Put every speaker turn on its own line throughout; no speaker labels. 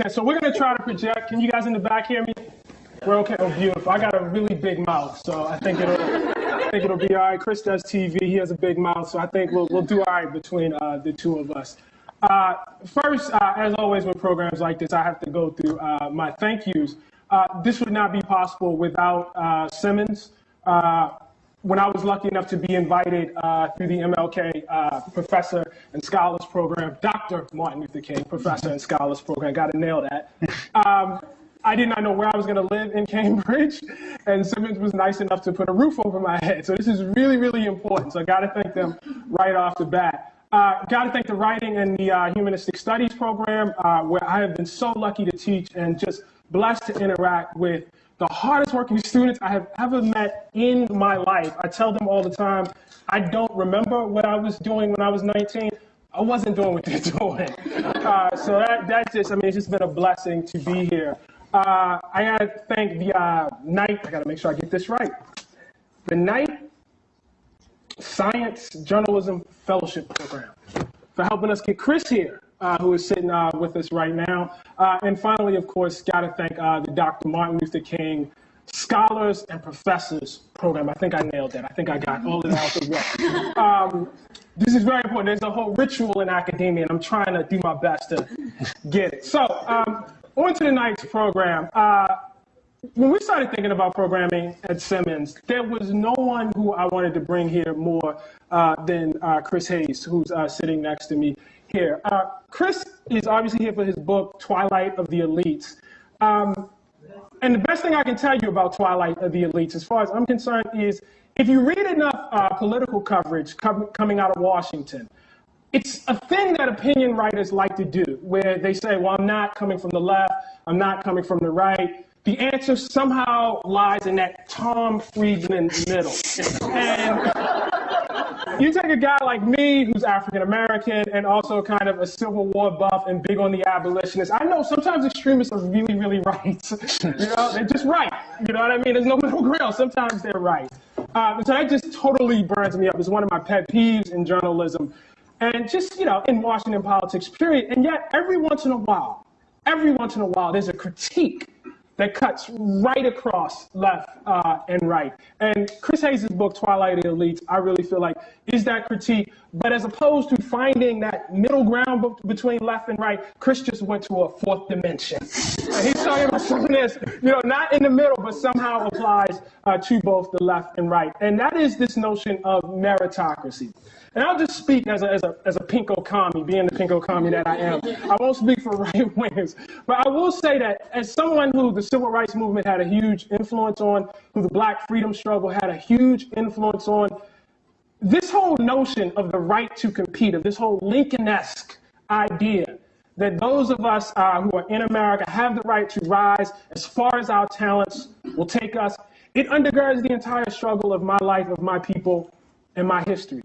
Wow, uh, this is intense. So we're gonna try to project. Can you guys in the back hear me? We're okay. Oh, beautiful. I got a really big mouth, so I think it'll, I think it'll be all right. Chris does TV. He has a big mouth, so I think we'll, we'll do all right between uh, the two of us. Uh, first, uh, as always with programs like this, I have to go through uh, my thank yous. Uh, this would not be possible without Simmons when I was lucky enough to be invited uh, through the MLK uh, Professor and Scholars Program, Dr. Martin Luther King Professor and Scholars Program, got to nail that. Um, I did not know where I was going to live in Cambridge, and Simmons was nice enough to put a roof over my head. So this is really, really important. So I got to thank them right off the bat. Uh, got to thank the Writing and the uh, Humanistic Studies program, uh, where I have been so lucky to teach and just blessed to interact with the hardest working students I have ever met in my life. I tell them all the time, I don't remember what I was doing when I was 19. I wasn't doing what they're doing. Uh, so that, that just, I mean, it's just been a blessing to be here. Uh, I gotta thank the uh, Knight, I gotta make sure I get this right. The Knight Science Journalism Fellowship Program for helping us get Chris here uh, who is sitting uh, with us right now. Uh, and finally, of course, got to thank uh, the Dr. Martin Luther King Scholars and Professors program. I think I nailed that. I think I got all of that out the way. Um, this is very important. There's a whole ritual in academia, and I'm trying to do my best to get it. So, um, on to the night's program. Uh, when we started thinking about programming at Simmons, there was no one who I wanted to bring here more uh, than uh, Chris Hayes, who's uh, sitting next to me here. Uh, Chris is obviously here for his book, Twilight of the Elites. Um, and the best thing I can tell you about Twilight of the Elites, as far as I'm concerned, is if you read enough uh, political coverage com coming out of Washington, it's a thing that opinion writers like to do, where they say, well, I'm not coming from the left, I'm not coming from the right. The answer somehow lies in that Tom Friedman middle. And you take a guy like me who's African American and also kind of a Civil War buff and big on the abolitionists. I know sometimes extremists are really, really right. you know, they're just right. You know what I mean? There's no middle ground. Sometimes they're right. Um, so that just totally burns me up. It's one of my pet peeves in journalism and just, you know, in Washington politics, period. And yet, every once in a while, every once in a while, there's a critique that cuts right across left uh, and right. And Chris Hayes' book, Twilight of the Elites, I really feel like is that critique. But as opposed to finding that middle ground between left and right, Chris just went to a fourth dimension. He's talking about something that's, you know, not in the middle, but somehow applies uh, to both the left and right. And that is this notion of meritocracy. And I'll just speak as a, as a, as a pinko commie, being the pinko commie that I am. I won't speak for right wingers. But I will say that as someone who the civil rights movement had a huge influence on, who the black freedom struggle had a huge influence on, this whole notion of the right to compete, of this whole Lincoln-esque idea that those of us uh, who are in America have the right to rise as far as our talents will take us, it undergirds the entire struggle of my life, of my people, and my history.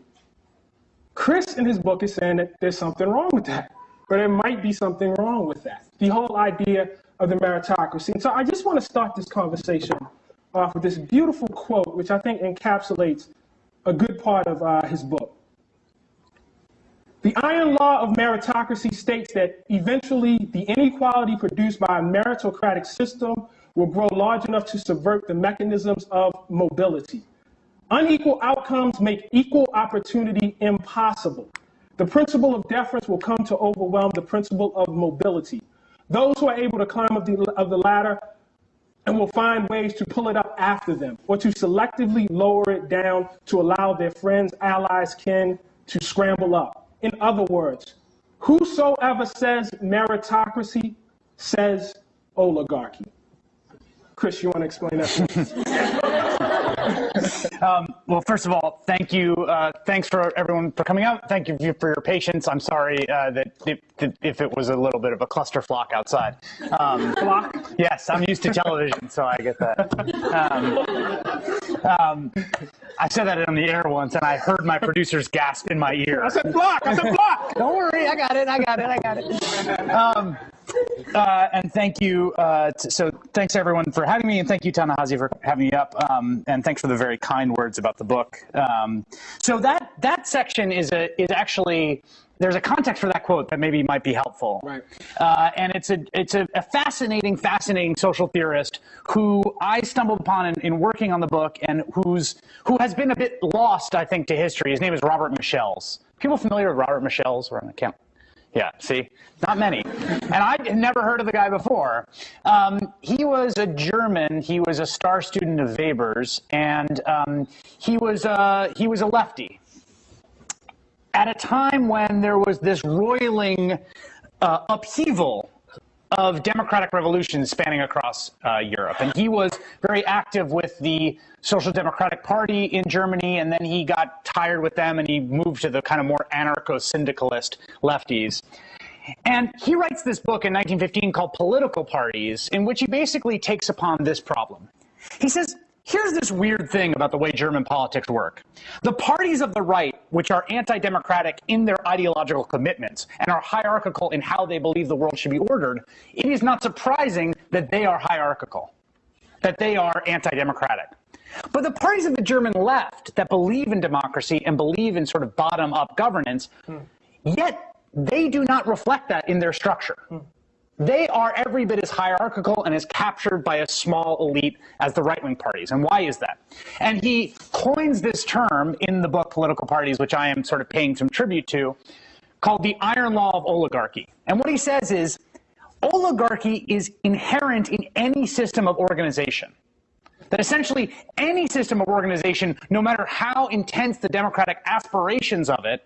Chris in his book is saying that there's something wrong with that, or there might be something wrong with that. The whole idea of the meritocracy. And so I just want to start this conversation off with this beautiful quote, which I think encapsulates a good part of uh, his book. The iron law of meritocracy states that eventually the inequality produced by a meritocratic system will grow large enough to subvert the mechanisms of mobility. Unequal outcomes make equal opportunity impossible. The principle of deference will come to overwhelm the principle of mobility. Those who are able to climb up the, of the ladder and will find ways to pull it up after them or to selectively lower it down to allow their friends, allies, kin to scramble up. In other words, whosoever says meritocracy says oligarchy. Chris, you want to explain
that? um, well, first of all, thank you. Uh, thanks for everyone for coming out. Thank you for your patience. I'm sorry uh, that, if, if it was a little bit of a cluster flock outside. Um,
flock?
Yes, I'm used to television, so I get that. Um, um, I said that on the air once, and I heard my producers gasp in my ear.
I said flock. I said flock.
Don't worry, I got it. I got it. I got it. Uh, and thank you. Uh, so thanks everyone for having me, and thank you, Ta-Nehisi, for having me up. Um, and thanks for the very kind words about the book. Um, so that that section is a is actually there's a context for that quote that maybe might be helpful.
Right.
Uh, and it's a it's a, a, fascinating, fascinating social theorist who I stumbled upon in, in, working on the book, and who's who has been a bit lost, I think, to history. His name is Robert Michels. People familiar with Robert Michels? Or I can't. Yeah, see, not many. and I'd never heard of the guy before. Um, he was a German. He was a star student of Weber's, and um, he was uh, he was a lefty at a time when there was this roiling uh, upheaval of democratic revolutions spanning across uh, Europe. And he was very active with the Social Democratic Party in Germany, and then he got tired with them and he moved to the kind of more anarcho syndicalist lefties. And he writes this book in 1915 called Political Parties, in which he basically takes upon this problem. He says, Here's this weird thing about the way German politics work. The parties of the right, which are anti-democratic in their ideological commitments and are hierarchical in how they believe the world should be ordered, it is not surprising that they are hierarchical, that they are anti-democratic. But the parties of the German left that believe in democracy and believe in sort of bottom-up governance, hmm. yet they do not reflect that in their structure. Hmm. They are every bit as hierarchical and as captured by a small elite as the right-wing parties. And why is that? And he coins this term in the book Political Parties, which I am sort of paying some tribute to, called the iron law of oligarchy. And what he says is oligarchy is inherent in any system of organization. That essentially any system of organization, no matter how intense the democratic aspirations of it,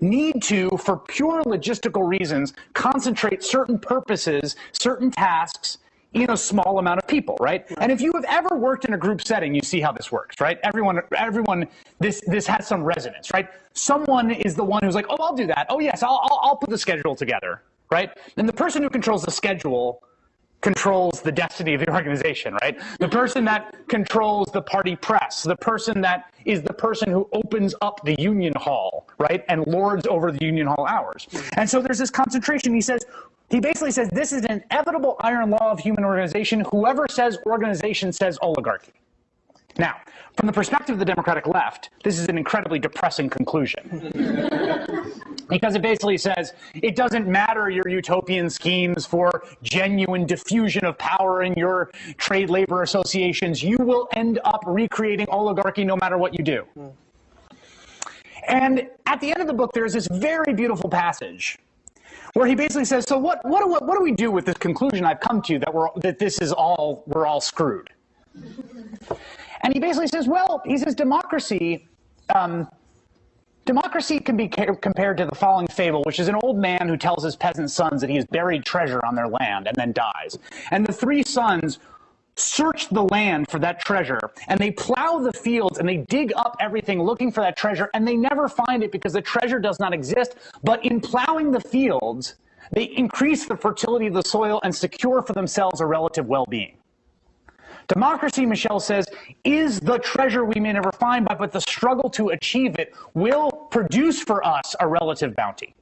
need to, for pure logistical reasons, concentrate certain purposes, certain tasks in a small amount of people, right? And if you have ever worked in a group setting, you see how this works, right? Everyone, everyone, this this has some resonance, right? Someone is the one who's like, oh, I'll do that. Oh, yes, I'll, I'll, I'll put the schedule together, right? And the person who controls the schedule controls the destiny of the organization, right? The person that controls the party press, the person that is the person who opens up the union hall, right? And lords over the union hall hours. And so there's this concentration. He says, he basically says this is an inevitable iron law of human organization. Whoever says organization says oligarchy. Now, from the perspective of the Democratic left, this is an incredibly depressing conclusion. because it basically says it doesn't matter your utopian schemes for genuine diffusion of power in your trade labor associations, you will end up recreating oligarchy no matter what you do. Mm. And at the end of the book, there's this very beautiful passage where he basically says, so what, what, what, what do we do with this conclusion I've come to that, we're, that this is all, we're all screwed? And he basically says, well, he says democracy, um, democracy can be compared to the following fable, which is an old man who tells his peasant sons that he has buried treasure on their land and then dies. And the three sons search the land for that treasure and they plow the fields and they dig up everything looking for that treasure and they never find it because the treasure does not exist. But in plowing the fields, they increase the fertility of the soil and secure for themselves a relative well-being. Democracy, Michels says, is the treasure we may never find, but the struggle to achieve it will produce for us a relative bounty.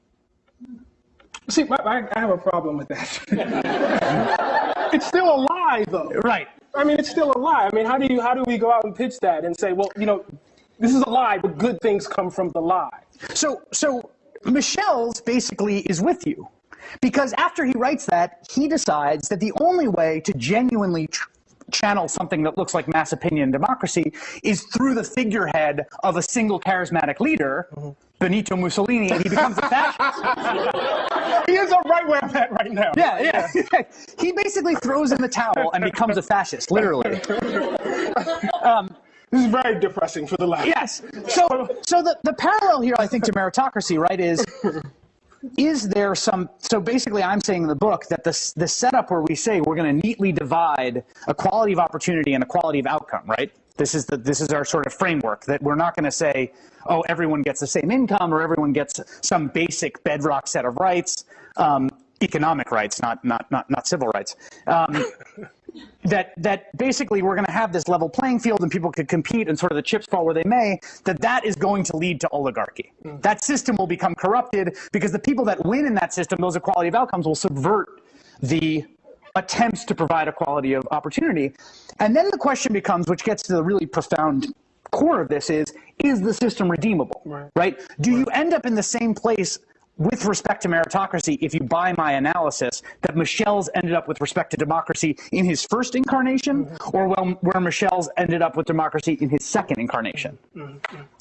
See, I, I have a problem with that. it's still a lie, though.
Right.
I mean, it's still a lie. I mean, how do you how do we go out and pitch that and say, well, you know, this is a lie, but good things come from the lie?
So, so Michels basically is with you. Because after he writes that, he decides that the only way to genuinely channel something that looks like mass opinion democracy is through the figurehead of a single charismatic leader, mm-hmm. Benito Mussolini, and he becomes a fascist.
he is a right where I'm at right now.
Yeah, yeah. he basically throws in the towel and becomes a fascist, literally.
Um, this is very depressing for the left.
Yes. So, so the, the parallel here, I think, to meritocracy, right, is is there some so basically i'm saying in the book that the, the setup where we say we're going to neatly divide equality of opportunity and equality of outcome right? This is the this is our sort of framework that we're not going to say oh everyone gets the same income or everyone gets some basic bedrock set of rights um, economic rights not not not not civil rights. Um, that that basically we're going to have this level playing field and people could compete and sort of the chips fall where they may that that is going to lead to oligarchy mm. that system will become corrupted because the people that win in that system those equality of outcomes will subvert the attempts to provide equality of opportunity and then the question becomes which gets to the really profound core of this is is the system redeemable right, right? do right. you end up in the same place with respect to meritocracy, if you buy my analysis, that Michels ended up with respect to democracy in his first incarnation, or well, where Michels ended up with democracy in his second incarnation.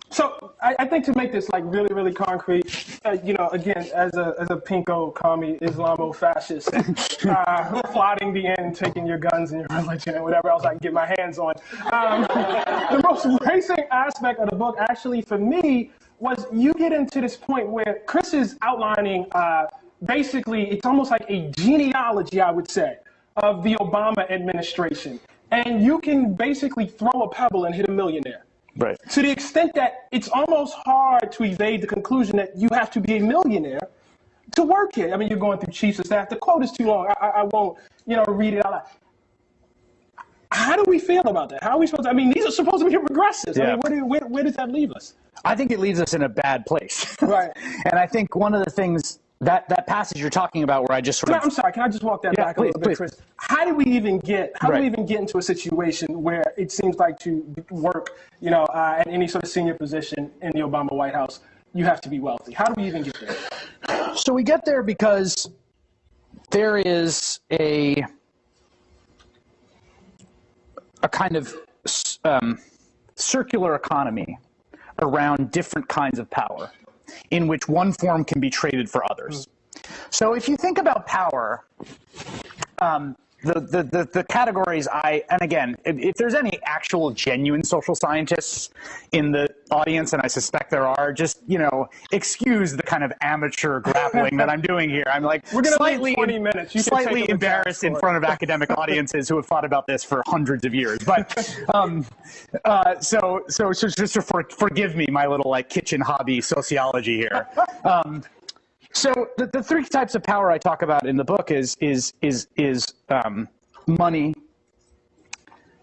So I, I think to make this like really, really concrete, uh, you know, again, as a as a pinko commie Islamo-fascist, uh, plotting the end, taking your guns and your religion and whatever else I can get my hands on. Um, the most racing aspect of the book, actually, for me, was you get into this point where Chris is outlining. Uh, basically, it's almost like a genealogy, I would say, of the Obama administration, and you can basically throw a pebble and hit a millionaire
Right.
to the extent that it's almost hard to evade the conclusion that you have to be a millionaire to work here. I mean, you're going through chiefs of staff. The quote is too long. I, I, I won't, you know, read it out loud. How do we feel about that? How are we supposed to? I mean, these are supposed to be progressives. I
Yeah.
mean, where, do, where, where does that leave us?
I think it leaves us in a bad place.
Right.
and I think one of the things that that passage you're talking about, where I just sort
Can I-
of
I'm sorry. Can I just walk that
Yeah,
back
please,
a little bit,
please.
Chris? How do we even get? How do we even get into a situation where it seems like to work, you know, uh, at any sort of senior position in the Obama White House, you have to be wealthy? How do we even get there?
So we get there because there is a a kind of um, circular economy around different kinds of power, in which one form can be traded for others. So if you think about power, um, the, the, the, the categories I, and again, if, if there's any actual genuine social scientists in the audience, and I suspect there are, just, you know, excuse the kind of amateur grappling that I'm doing here. I'm like
We're gonna
slightly,
20 minutes. You
slightly embarrassed in
task for it.
front of academic audiences who have thought about this for hundreds of years. But um, uh, so, so, so just to for, forgive me, my little like kitchen hobby sociology here. Um, so the, the three types of power I talk about in the book is is is is um, money,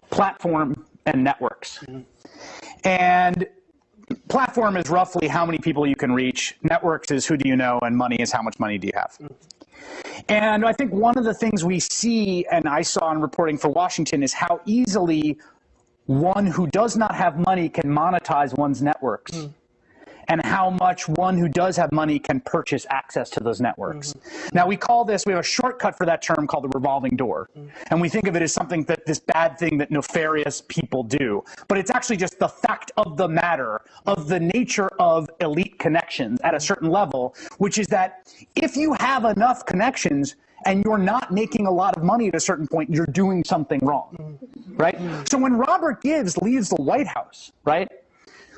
platform, and networks. And platform is roughly how many people you can reach. Networks is who do you know, and money is how much money do you have. And I think one of the things we see, and I saw in reporting for Washington, is how easily one who does not have money can monetize one's networks. And how much one who does have money can purchase access to those networks. Mm-hmm. Now, we call this, we have a shortcut for that term called the revolving door. Mm-hmm. And we think of it as something that this bad thing that nefarious people do. But it's actually just the fact of the matter of the nature of elite connections at a mm-hmm. certain level, which is that if you have enough connections, and you're not making a lot of money at a certain point, you're doing something wrong, right? So when Robert Gibbs leaves the White House, right,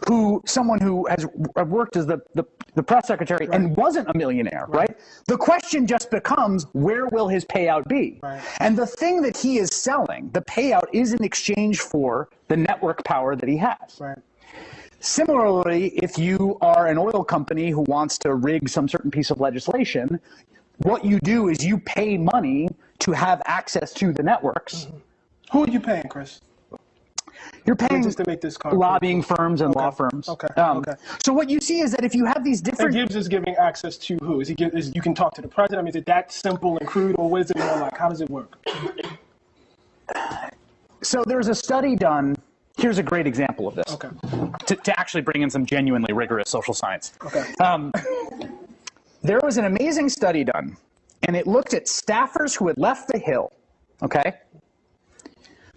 who someone who has worked as the, the, the press secretary and wasn't a millionaire, right. The question just becomes where will his payout be?
Right.
And the thing that he is selling, the payout is in exchange for the network power that he has.
Right.
Similarly, if you are an oil company who wants to rig some certain piece of legislation, what you do is you pay money to have access to the networks. Mm-hmm.
Who are you paying, Chris?
You're paying
Just to make this concrete.
lobbying firms and law firms.
Okay,
Um,
okay.
So what you see is that if you have these different.
And Gibbs is giving access to who? Is he? Give, is you can talk to the president? I mean, is it that simple and crude, or what is it more like? How does it work?
So there's a study done. Here's a great example of this.
Okay.
To, to actually bring in some genuinely rigorous social science.
Okay.
Um, there was an amazing study done, and it looked at staffers who had left the Hill, okay,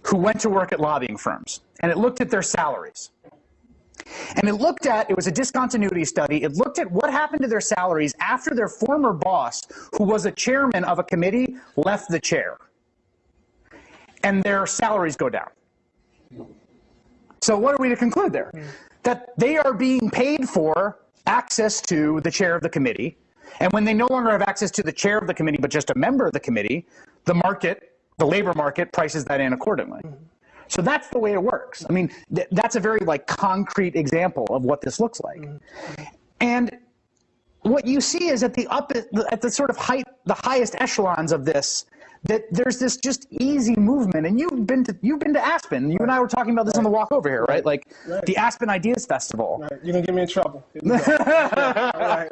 who went to work at lobbying firms, and it looked at their salaries. And it looked at, it was a discontinuity study, it looked at what happened to their salaries after their former boss, who was a chairman of a committee, left the chair. And their salaries go down. So what are we to conclude there? Hmm. That they are being paid for access to the chair of the committee. And when they no longer have access to the chair of the committee, but just a member of the committee, the market, the labor market prices that in accordingly. Mm-hmm. So that's the way it works. I mean, th- that's a very like concrete example of what this looks like. Mm-hmm. And what you see is at the up at the sort of height, the highest echelons of this, that there's this just easy movement. And you've been to you've been to Aspen. You and I were talking about this on the walk over here, right? Like
Right.
the Aspen Ideas Festival.
Right, you're gonna get me in trouble. Here we go. All right.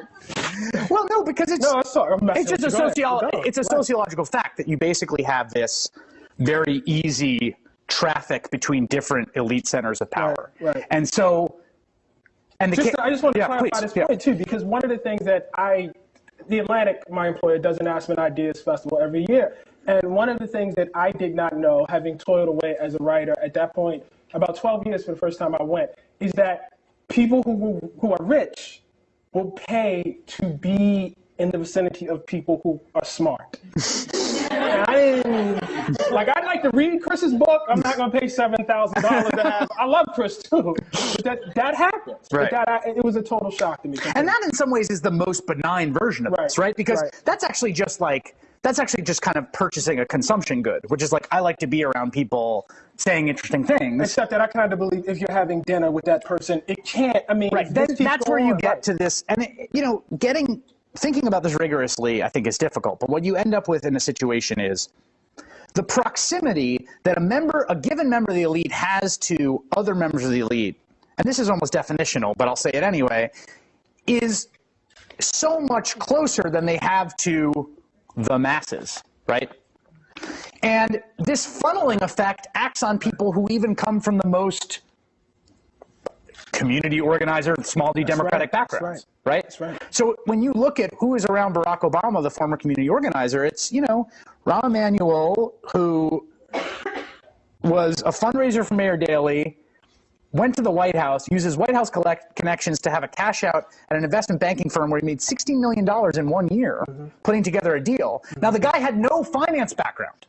Well, no, because it's
No, it's sorry.
It's just a
with you. Go ahead.
sociolo- it's a sociological fact that you basically have this very easy traffic between different elite centers of power.
Right, right.
And so and the
Just,
ca-
I just want to
yeah,
clarify
please,
this
yeah.
point too, because one of the things that I the Atlantic, my employer, does an Aspen Ideas Festival every year. And one of the things that I did not know, having toiled away as a writer at that point, about 12 years for the first time I went, is that people who, who are rich will pay to be in the vicinity of people who are smart. and I didn't, like, I'd like to read Chris's book. I'm not going to pay $7,000 to have, I love Chris too. But that, that happens.
Right.
But that, it was a total shock to me.
And that, in some ways, is the most benign version of
Right,
this, right? Because
right.
that's actually just like that's actually just kind of purchasing a consumption good, which is like I like to be around people saying interesting things.
Except that I kind of believe if you're having dinner with that person, it can't, I mean,
Right. Then that's where you get
right.
to this, and it, you know, getting thinking about this rigorously, I think, is difficult. But what you end up with in a situation is the proximity that a member, a given member of the elite, has to other members of the elite, and this is almost definitional, but I'll say it anyway, is so much closer than they have to the masses, right? And this funneling effect acts on people who even come from the most community organizer, small d democratic
right, that's
backgrounds, right.
That's right.
So when you look at who is around Barack Obama, the former community organizer, it's, you know, Rahm Emanuel, who was a fundraiser for Mayor Daley, went to the White House, uses White House collect connections to have a cash out at an investment banking firm where he made $16 million in one year mm-hmm. putting together a deal. Mm-hmm. Now, the guy had no finance background.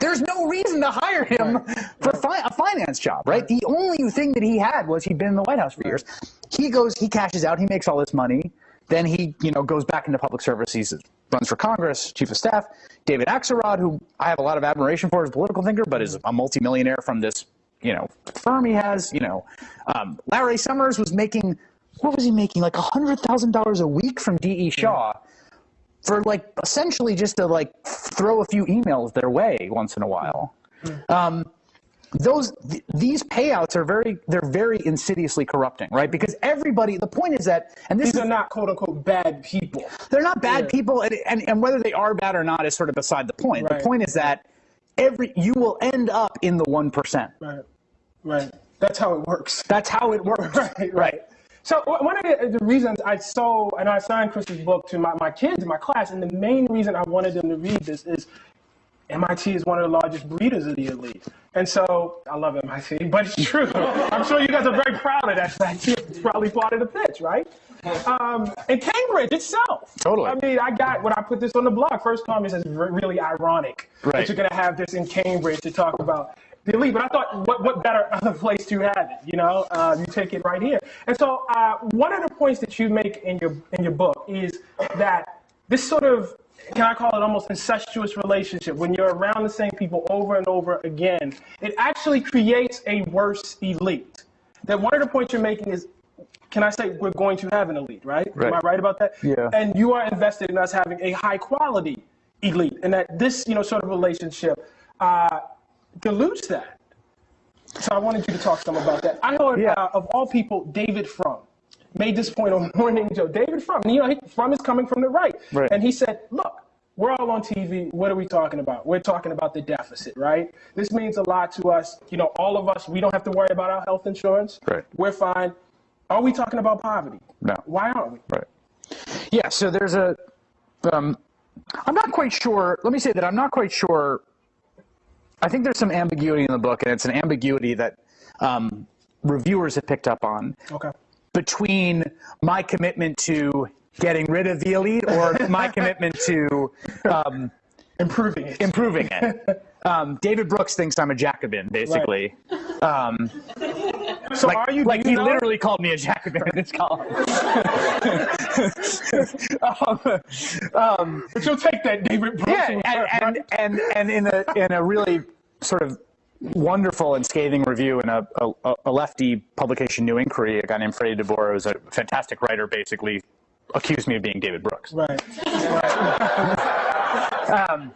There's no reason to hire him for fi- a finance job, right? The only thing that he had was he'd been in the White House for years. He goes, he cashes out, he makes all this money. Then he, you know, goes back into public service. He runs for Congress, chief of staff. David Axelrod, who I have a lot of admiration for as a political thinker, but is a multimillionaire from this, you know, firm he has. You know, um, Larry Summers was making, what was he making? Like hundred thousand dollars a week from D.E. Shaw for like essentially just to like throw a few emails their way once in a while. Um, those th- these payouts are very they're very insidiously corrupting, right? Because everybody the point is that and this
These
is,
are not quote unquote bad people.
they're not bad
Yeah.
people and, and and whether they are bad or not is sort of beside the point.
Right.
The point is that every you will end up in the 1%.
Right. Right. That's how it works.
That's how it works.
Right, right. So one of the, uh, the reasons I so and I signed Chris's book to my, my kids in my class, and the main reason I wanted them to read this is MIT is one of the largest breeders of the elite. And so I love MIT, but it's true. I'm sure you guys are very proud of that fact. It's probably part of the pitch, right? Um, and Cambridge itself.
Totally.
I mean, I got when I put this on the blog. First comment says re- really ironic
Right.
that you're going to have this in Cambridge to talk about the elite. But I thought, what what better other place to have it? You know, uh, you take it right here. And so uh, one of the points that you make in your in your book is that this sort of can I call it almost incestuous relationship when you're around the same people over and over again, it actually creates a worse elite. That one of the points you're making is can I say we're going to have an elite, right? Am I
Right.
right about that?
Yeah.
And you are invested in us having a high quality elite, and that this, you know, sort of relationship uh, dilutes that. So I wanted you to talk some about that. I heard,
Yeah.
uh, of all people, David Frum made this point on Morning Joe. David Frum, and you know, he, Frum is coming from the right,
Right.
and he said, "Look, we're all on TV. What are we talking about? We're talking about the deficit, right? This means a lot to us. You know, all of us. We don't have to worry about our health insurance.
Right.
We're fine. Are we talking about poverty?
No.
Why aren't we?
Right. Yeah, so there's a. Um, I'm not quite sure. Let me say that I'm not quite sure. I think there's some ambiguity in the book, and it's an ambiguity that um, reviewers have picked up on
Okay.
Between my commitment to getting rid of the elite or my commitment to um,
Improving it.
improving it. Um, David Brooks thinks I'm a Jacobin, basically. Um,
so
like,
are you?
like he
know?
literally called me a Jacobin in his column. um,
But you'll take that, David Brooks.
yeah, and, and and and in a in a really sort of wonderful and scathing review in a, a, a lefty publication, New Inquiry, a guy named Freddie DeBoer, who's a fantastic writer, basically accused me of being David Brooks.
right.
Um,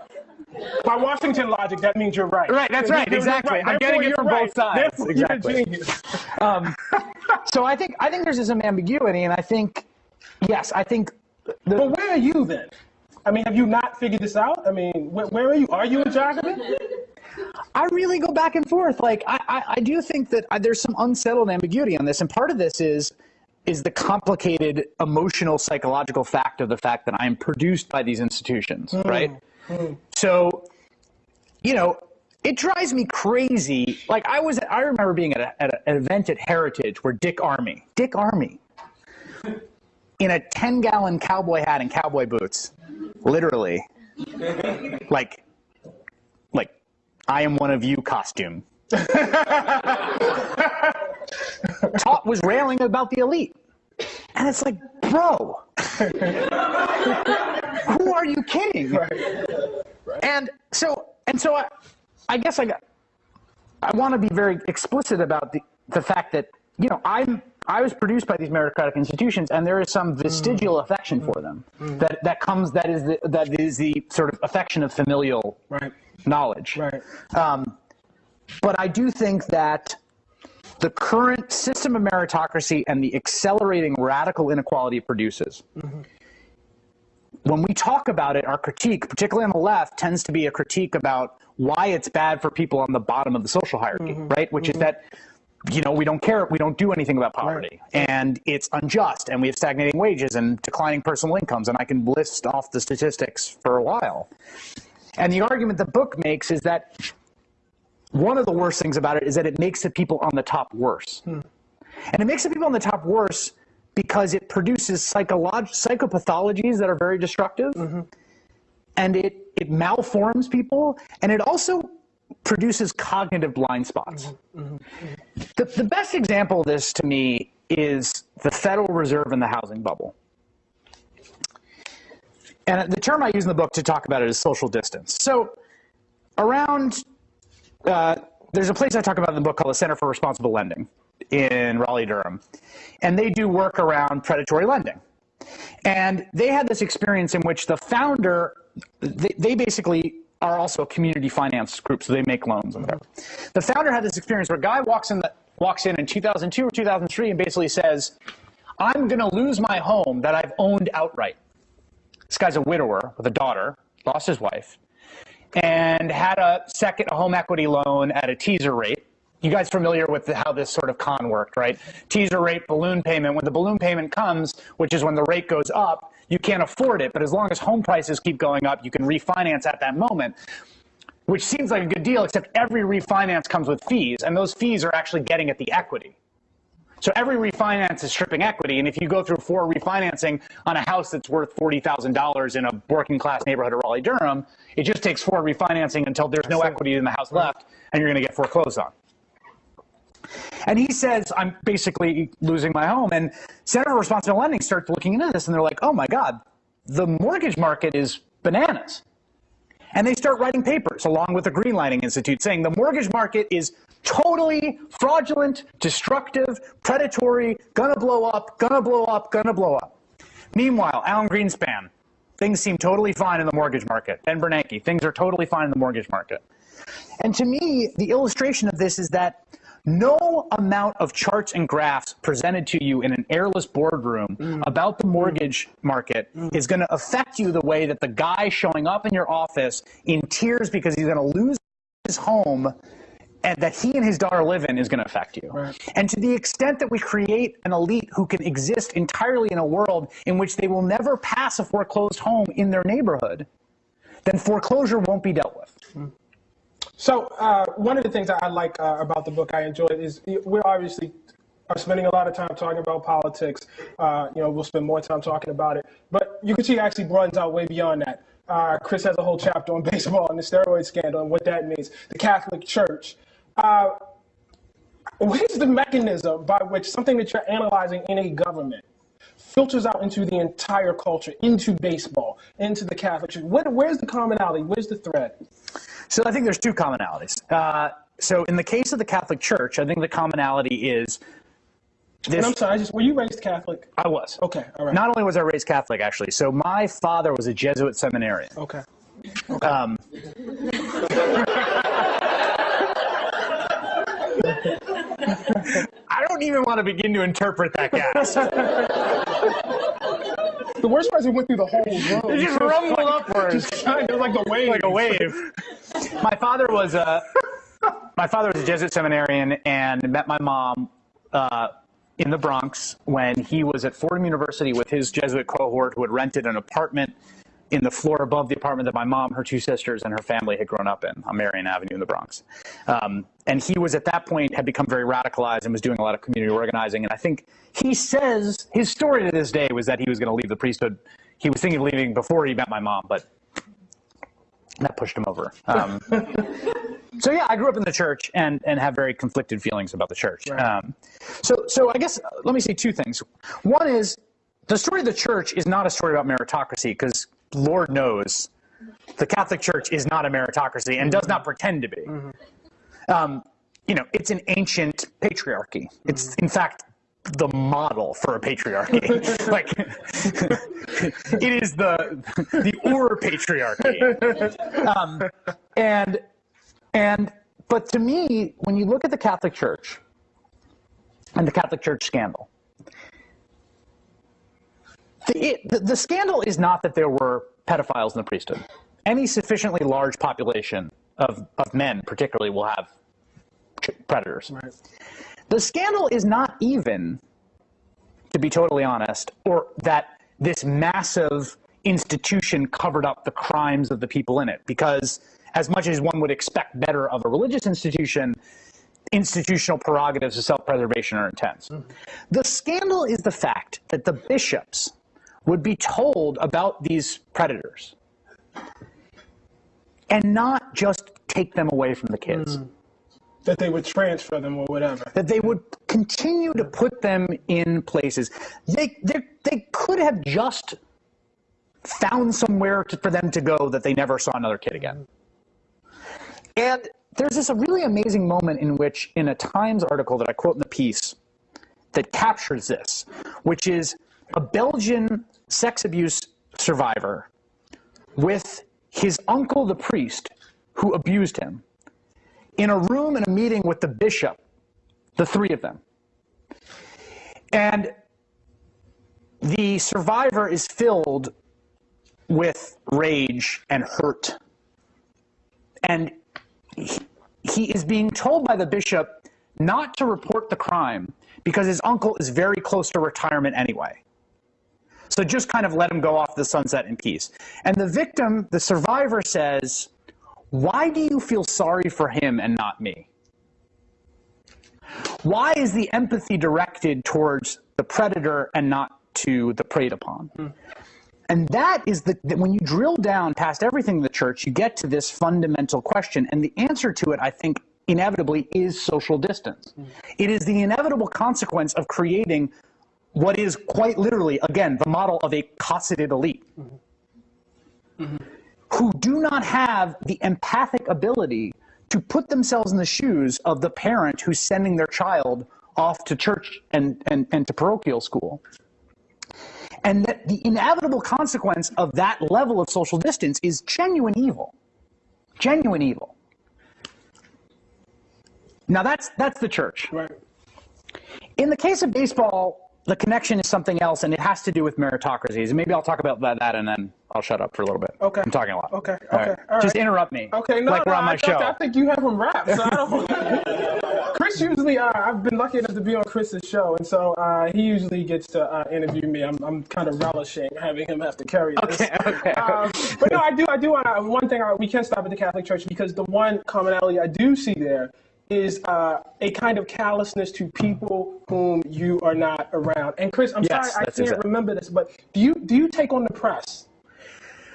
By Washington logic, that means you're right.
Right, that's right, exactly.
right.
I'm getting it from
you're
both sides.
Therefore,
Exactly.
You're a genius.
um, so I think I think there's some ambiguity, and I think yes, I think the,
But where are you then? I mean, have you not figured this out? I mean, where, where are you? Are you a Jacobin?
I really go back and forth. Like I, I, I do think that I, there's some unsettled ambiguity on this, and part of this is is the complicated emotional psychological fact of the fact that I am produced by these institutions, hmm. right? Hmm. So, you know, it drives me crazy. Like I was, I remember being at, a, at a- an event at Heritage where Dick Armey, Dick Armey, in a 10 gallon cowboy hat and cowboy boots, literally, like, I am one of you costume. Taught was railing about the elite. And it's like, bro, who are you kidding? And so, and so I, I guess I got, I want to be very explicit about the, the fact that, you know, I'm, I was produced by these meritocratic institutions and there is some vestigial affection for them mm. that, that comes, that is the, that is the sort of affection of familial
Right.
Knowledge.
Right.
Um, but I do think that the current system of meritocracy and the accelerating radical inequality it produces. Mm-hmm. When we talk about it, our critique, particularly on the left, tends to be a critique about why it's bad for people on the bottom of the social hierarchy, mm-hmm. right? Which is mm-hmm. that, you know, we don't care, we don't do anything about poverty, and it's unjust, and we have stagnating wages and declining personal incomes, and I can list off the statistics for a while. And the argument the book makes is that one of the worst things about it is that it makes the people on the top worse. Hmm. And it makes the people on the top worse because it produces psycholog- psychopathologies that are very destructive. Mm-hmm. And it, it malforms people. And it also produces cognitive blind spots. Mm-hmm. Mm-hmm. The, the best example of this to me is the Federal Reserve and the housing bubble. And the term I use in the book to talk about it is social distance. So around uh, there's a place I talk about in the book called the Center for Responsible Lending in Raleigh, Durham. And they do work around predatory lending. And they had this experience in which the founder, they, they basically are also a community finance group, so they make loans and whatever. The founder had this experience where a guy walks in, the, walks in in 2002 or 2003 and basically says, I'm going to lose my home that I've owned outright. This guy's a widower with a daughter, lost his wife and had a second home equity loan at a teaser rate. You guys familiar with the, how this sort of con worked, right? Teaser rate, balloon payment. When the balloon payment comes, which is when the rate goes up, you can't afford it. But as long as home prices keep going up, you can refinance at that moment, which seems like a good deal, except every refinance comes with fees, and those fees are actually getting at the equity. So every refinance is stripping equity, and if you go through four refinancing on a house that's worth $40,000 in a working class neighborhood of Raleigh, Durham, it just takes four refinancing until there's no equity in the house left, and you're going to get foreclosed on. And he says, I'm basically losing my home. And Center for Responsible Lending starts looking into this, and they're like, oh my God, the mortgage market is bananas. And they start writing papers along with the Greenlining Institute saying the mortgage market is totally fraudulent, destructive, predatory, gonna blow up, gonna blow up, gonna blow up. Meanwhile, Alan Greenspan, things seem totally fine in the mortgage market. Ben Bernanke, things are totally fine in the mortgage market. And to me, the illustration of this is that no amount of charts and graphs presented to you in an airless boardroom mm. about the mortgage market mm. is going to affect you the way that the guy showing up in your office in tears because he's going to lose his home and that he and his daughter live in is going to affect you. And to the extent that we create an elite who can exist entirely in a world in which they will never pass a foreclosed home in their neighborhood, then foreclosure won't be dealt with.
So uh, one of the things I like uh, about the book I enjoyed is we're obviously are spending a lot of time talking about politics. Uh, you know, we'll spend more time talking about it, but you can see it actually broadens out way beyond that. Uh, Chris has a whole chapter on baseball and the steroid scandal and what that means. The Catholic Church. Uh, what is the mechanism by which something that you're analyzing in a government filters out into the entire culture, into baseball, into the Catholic Church? What, where's the commonality? Where's the thread?
So I think there's two commonalities. Uh, so in the case of the Catholic Church, I think the commonality is this.
And I'm sorry, I just were you raised Catholic?
I was.
Okay, all right.
Not only was I raised Catholic, actually. So my father was a Jesuit seminarian.
Okay.
Um, I don't even want to begin to interpret that, guys.
The worst part is it went through the whole road.
It just rumbled upwards.
Just kind of like the wave.
like a wave. My father was a my father was a Jesuit seminarian and met my mom uh, in the Bronx when he was at Fordham University with his Jesuit cohort who had rented an apartment in the floor above the apartment that my mom, her two sisters, and her family had grown up in on Marion Avenue in the Bronx. Um, and he was at that point had become very radicalized and was doing a lot of community organizing. And I think he says his story to this day was that he was going to leave the priesthood. He was thinking of leaving before he met my mom, but that pushed him over. Um, so yeah, I grew up in the church and and have very conflicted feelings about the church.
Right.
Um, so so I guess let me say two things. One is the story of the church is not a story about meritocracy because Lord knows the Catholic Church is not a meritocracy and does not pretend to be. Um, you know, it's an ancient patriarchy. It's in fact the model for a patriarchy. like it is the the or patriarchy. Um, and and but to me, when you look at the Catholic Church and the Catholic Church scandal, the, it, the, the scandal is not that there were pedophiles in the priesthood. Any sufficiently large population of, of men, particularly, will have predators.
Right.
The scandal is not even, to be totally honest, or that this massive institution covered up the crimes of the people in it. Because as much as one would expect better of a religious institution, institutional prerogatives of self-preservation are intense. Hmm. The scandal is the fact that the bishops would be told about these predators and not just take them away from the kids hmm.
That they would transfer them or whatever.
that they would continue to put them in places. They, they, they could have just found somewhere to, for them to go that they never saw another kid again. And there's this a really amazing moment in which, in a Times article that I quote in the piece, that captures this, which is a Belgian sex abuse survivor with his uncle, the priest, who abused him, in a room in a meeting with the bishop, the three of them. And the survivor is filled with rage and hurt. And he, he is being told by the bishop not to report the crime because his uncle is very close to retirement anyway. So just kind of let him go off the sunset in peace. And the victim, the survivor says, Why do you feel sorry for him and not me? Why is the empathy directed towards the predator and not to the preyed upon? Hmm. And that is the, that when you drill down past everything in the church, you get to this fundamental question. And the answer to it, I think, inevitably is social distance. Hmm. It is the inevitable consequence of creating what is quite literally, again, the model of a cosseted elite who do not have the empathic ability to put themselves in the shoes of the parent who's sending their child off to church and, and, and to parochial school. And that the inevitable consequence of that level of social distance is genuine evil. Genuine evil. Now that's that's the church.
Right.
In the case of baseball, the connection is something else, and it has to do with meritocracies. And maybe I'll talk about that, that and then I'll shut up for a little bit.
Okay.
I'm talking a lot.
Okay,
All
okay,
right.
all
Just interrupt me.
Okay, no,
like
no,
we're on my
I,
show.
I think you have them wrapped. So I don't. Chris usually, uh, I've been lucky enough to be on Chris's show, and so uh, he usually gets to uh, interview me. I'm, I'm kind of relishing having him have to carry this.
Okay, okay.
Um, but no, I do, I do want. One thing I, we can't stop at the Catholic Church because the one commonality I do see there is uh, a kind of callousness to people whom you are not around. And Chris, I'm
Yes,
sorry I can't
exact-
remember this, but do you do you take on the press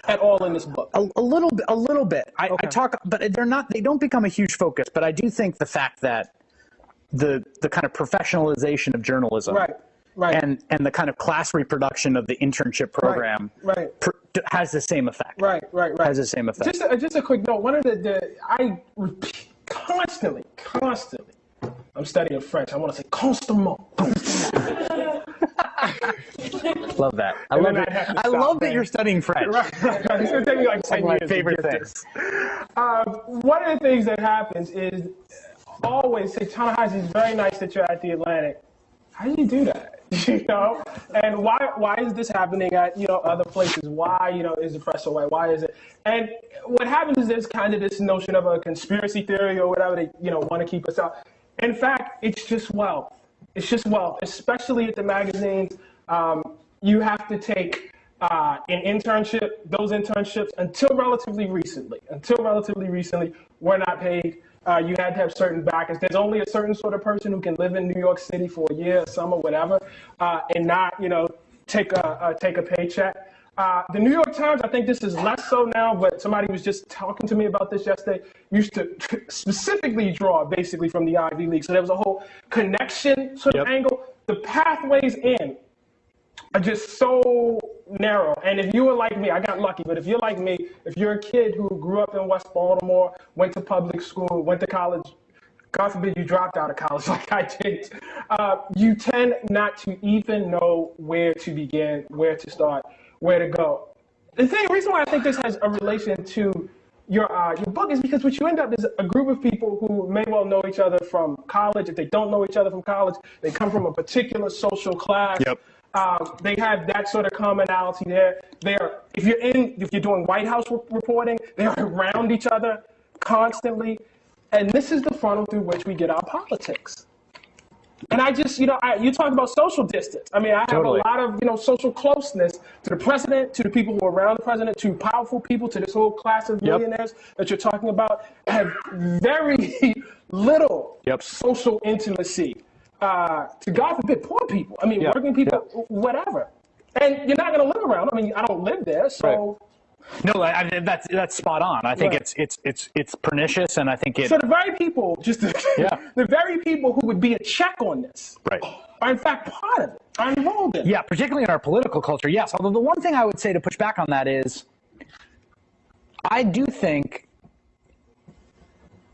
at all in this book?
A, a little bit, a little bit. I, I talk, but they're not. They don't become a huge focus. But I do think the fact that the the kind of professionalization of journalism,
Right, right.
and and the kind of class reproduction of the internship program,
right.
pr- has the same effect.
Right, right, right.
Has the same effect.
Just a, just a quick note. One of the, the I repeat constantly, constantly. I'm studying French. I want to say constamment.
love that. I
And
love
then
it.
I have to
I
stop,
love that you're studying French.
Right, right, right. It's gonna take me like ten
One of my
years.
favorite things.
Um, one of the things that happens is always say, Ta-Nehisi, it's very nice that you're at the Atlantic. How do you do that? You know, and why why is this happening at you know other places? Why you know is the press away? Why is it? And what happens is there's kind of this notion of a conspiracy theory or whatever they you know want to keep us out. In fact, it's just wealth. it's just wealth, especially at the magazines. Um, you have to take uh, an internship. Those internships, until relatively recently, until relatively recently, were not paid. Uh, you had to have certain backers. There's only a certain sort of person who can live in New York City for a year, a summer, whatever, uh, and not, you know, take a uh, take a paycheck. Uh, the New York Times, I think this is less so now, but somebody was just talking to me about this yesterday, used to specifically draw basically from the Ivy League. So there was a whole connection sort of
Yep.
angle. The pathways in are just so narrow. And if you were like me, I got lucky, but if you're like me, if you're a kid who grew up in West Baltimore, went to public school, went to college, God forbid you dropped out of college like I did, uh, you tend not to even know where to begin, where to start, where to go. The thing, reason why I think this has a relation to your uh, your book is because what you end up is a group of people who may well know each other from college. If they don't know each other from college, they come from a particular social class.
Yep.
Um, they have that sort of commonality there. They're if you're in if you're doing White House re- reporting, they're around each other constantly, and this is the funnel through which we get our politics. And I just, you know, I, you talk about social distance. I mean, I have
Totally.
a lot of, you know, social closeness to the president, to the people who are around the president, to powerful people, to this whole class of
Yep.
millionaires that you're talking about. I have very little
Yep.
social intimacy uh, to God forbid poor people. I mean,
Yeah.
working people, whatever. And you're not going to live around. I mean, I don't live there, so.
No, I, that's that's spot on. I think
Right.
it's it's it's it's pernicious, and I think it.
So the very people, just the,
Yeah.
the very people who would be a check on this,
Right.
are in fact part of it, are involved in it.
Yeah, particularly in our political culture, yes. Although the one thing I would say to push back on that is, I do think,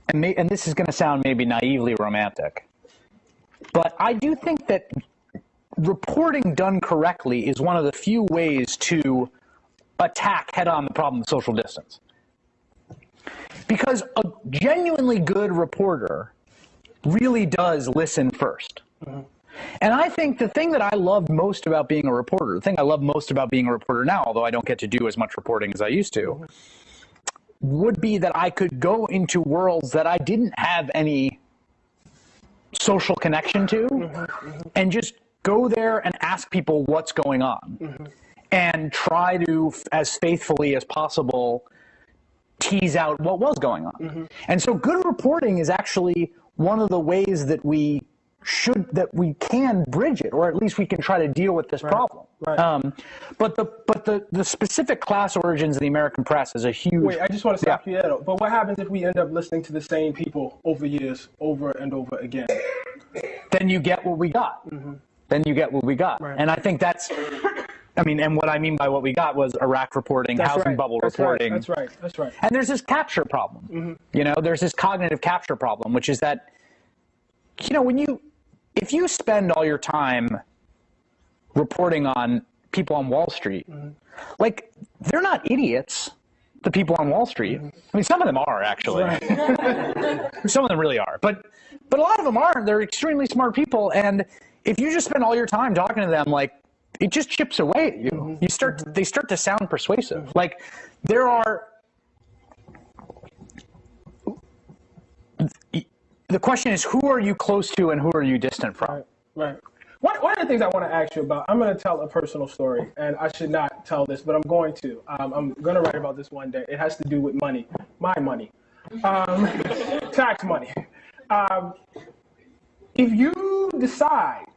and may, and this is going to sound maybe naively romantic, but I do think that reporting done correctly is one of the few ways to attack head on the problem of social distance. Because a genuinely good reporter really does listen 1st mm-hmm. And I think the thing that I love most about being a reporter, the thing I love most about being a reporter now, although I don't get to do as much reporting as I used to, mm-hmm. would be that I could go into worlds that I didn't have any social connection to mm-hmm, mm-hmm. and just go there and ask people what's going on mm-hmm. and try to, as faithfully as possible, tease out what was going on. And so good reporting is actually one of the ways that we should that we can bridge it or at least we can try to deal with this problem.
Right.
Um, but the but the the specific class origins of the American press is a huge
Wait, I just want to stop you there. But what happens if we end up listening to the same people over years, over and over again?
then you get what we got. Then you get what we got.
Mm-hmm. Right.
And I think that's I mean and what I mean by what we got was Iraq reporting,
That's
housing
right.
bubble
That's
reporting.
Right. That's right. That's right.
And there's this capture problem.
Mm-hmm.
You know, there's this cognitive capture problem, which is that, you know, when you, if you spend all your time reporting on people on Wall Street,
Mm-hmm.
like, they're not idiots, the people on Wall Street. Mm-hmm. I mean, some of them are actually. some of them really are. But, but a lot of them aren't. They're extremely smart people. And if you just spend all your time talking to them, like, it just chips away at you. Mm-hmm. You start, they start to sound persuasive. Mm-hmm. Like, there are, the question is who are you close to and who are you distant from
Right. Right. One, one of the things I want to ask you about, I'm going to tell a personal story, and I should not tell this, but I'm going to. Um, I'm going to write about this one day. It has to do with money, my money, um, tax money. Um, if you decide,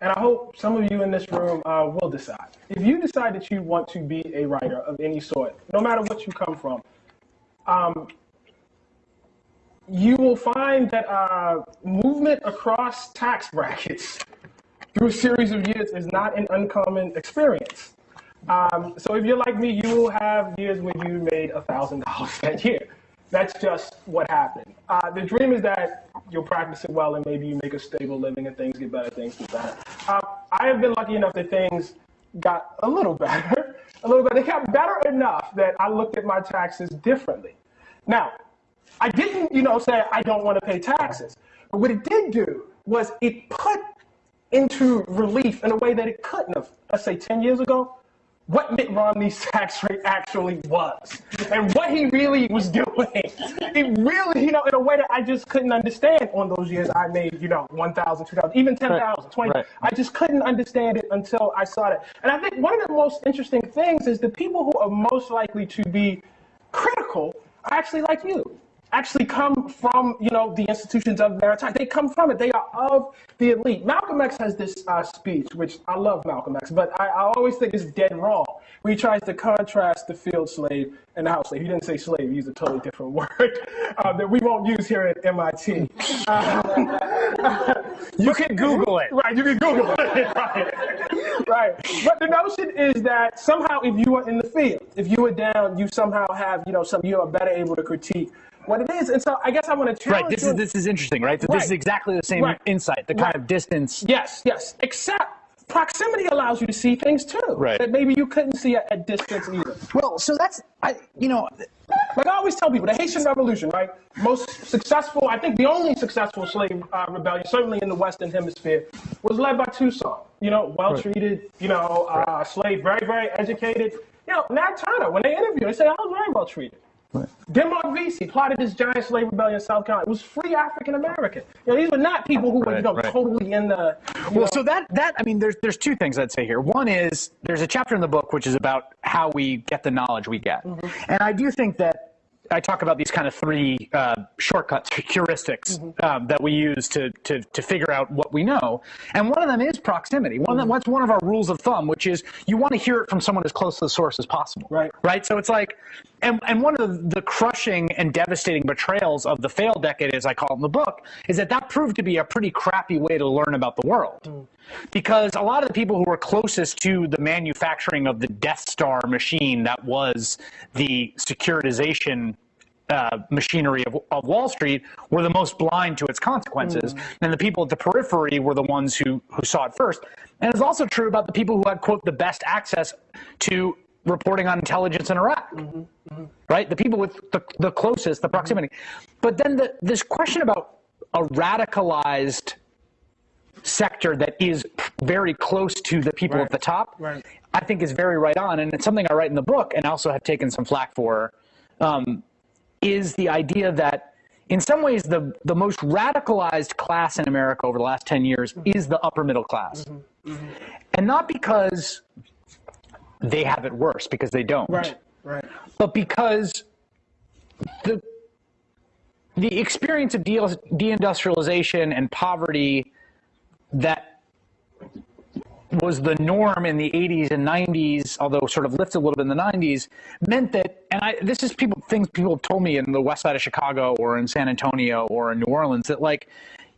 and I hope some of you in this room uh, will decide, if you decide that you want to be a writer of any sort, no matter what you come from, um, you will find that uh, movement across tax brackets through a series of years is not an uncommon experience. Um, so if you're like me, you will have years where you made $1,000 that year. That's just what happened. Uh, the dream is that you'll practice it well and maybe you make a stable living and things get better, things get better. Uh, I have been lucky enough that things got a little better, a little bit. They got better enough that I looked at my taxes differently. Now, I didn't, you know, say I don't want to pay taxes. But what it did do was it put into relief in a way that it couldn't have, let's say 10 years ago, what Mitt Romney's tax rate actually was and what he really was doing. It really, you know, in a way that I just couldn't understand on those years I made, you know, 1,000, 2,000, even 10,000, 20.
Right.
I just couldn't understand it until I saw it. And I think one of the most interesting things is the people who are most likely to be critical are actually like you actually come from, you know, the institutions of maritime. They come from it. They are of the elite. Malcolm X has this uh, speech, which I love Malcolm X, but I, I, always think it's dead wrong, where he tries to contrast the field slave and the house slave. He didn't say slave, he used a totally different word uh, that we won't use here at MIT.
Uh, you can Google it.
Right, you can Google it. right. right. But the notion is that somehow if you are in the field, if you are down, you somehow have, you know, some, you are better able to critique what it is. And so I guess I want to challenge
Right. This is this is interesting, right? That
Right.
This is exactly the same
Right.
insight, the kind of distance.
Yes, yes. Except proximity allows you to see things too.
Right.
That maybe you couldn't see at, at distance either.
Well, so that's I, you know,
Like I always tell people, the Haitian Revolution, right? Most successful, I think the only successful slave uh, rebellion, certainly in the Western Hemisphere, was led by Toussaint. You know, well treated, you know, uh, slave, very, very educated. You know, Nat Turner, when they interview, they say, I was very well treated. Denmark Vesey plotted this giant slave rebellion in South Carolina. It was free African American. You know, these were not people who were, you know,
right.
totally in the.
Well,
know-
so that that I mean, there's there's two things I'd say here. One is there's a chapter in the book which is about how we get the knowledge we get, and I do think that I talk about these kind of three uh, shortcuts, heuristics um, that we use to, to to figure out what we know, and one of them is proximity. One of them, that's one of our rules of thumb, which is you want to hear it from someone as close to the source as possible.
Right.
Right. So it's like, and and one of the, crushing and devastating betrayals of the failed decade, as I call it in the book, is that that proved to be a pretty crappy way to learn about the world. Because a lot of the people who were closest to the manufacturing of the Death Star machine that was the securitization uh, machinery of, of Wall Street were the most blind to its consequences. And the people at the periphery were the ones who, who saw it first. And it's also true about the people who had, quote, the best access to reporting on intelligence in Iraq. Mm-hmm, mm-hmm. Right? The people with the, the closest, the mm-hmm. proximity. But then the, this question about a radicalized sector that is very close to the people
Right.
at the top,
Right.
I think is very right on. And it's something I write in the book and also have taken some flack for, um, is the idea that in some ways the, the most radicalized class in America over the last 10 years is the upper middle class. And not because they have it worse, because they don't
Right, right.
but because the the experience of de- deindustrialization and poverty that was the norm in the 80s and 90s, although sort of lifted a little bit in the 90s, meant that, and I, this is people things people have told me in the west side of Chicago or in San Antonio or in New Orleans that like,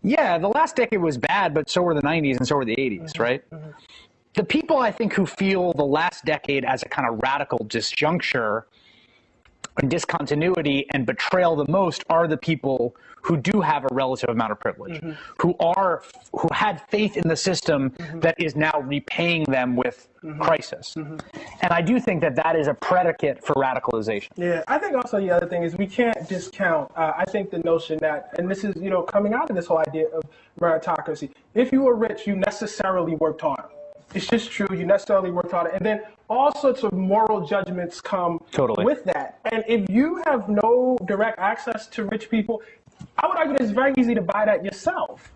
yeah, the last decade was bad, but so were the 90s and so were the 80s, mm-hmm. right? Mm-hmm. The people I think who feel the last decade as a kind of radical disjuncture and discontinuity and betrayal the most are the people who do have a relative amount of privilege, mm-hmm. who are who had faith in the system mm-hmm. that is now repaying them with mm-hmm. crisis. And I do think that that is a predicate for radicalization.
Yeah, I think also the other thing is we can't discount. Uh, I think the notion that, and this is you know coming out of this whole idea of meritocracy. If you were rich, you necessarily worked harder. It's just true. You necessarily worked it. and then all sorts of moral judgments come
Totally.
with that. And if you have no direct access to rich people, I would argue it's very easy to buy that yourself.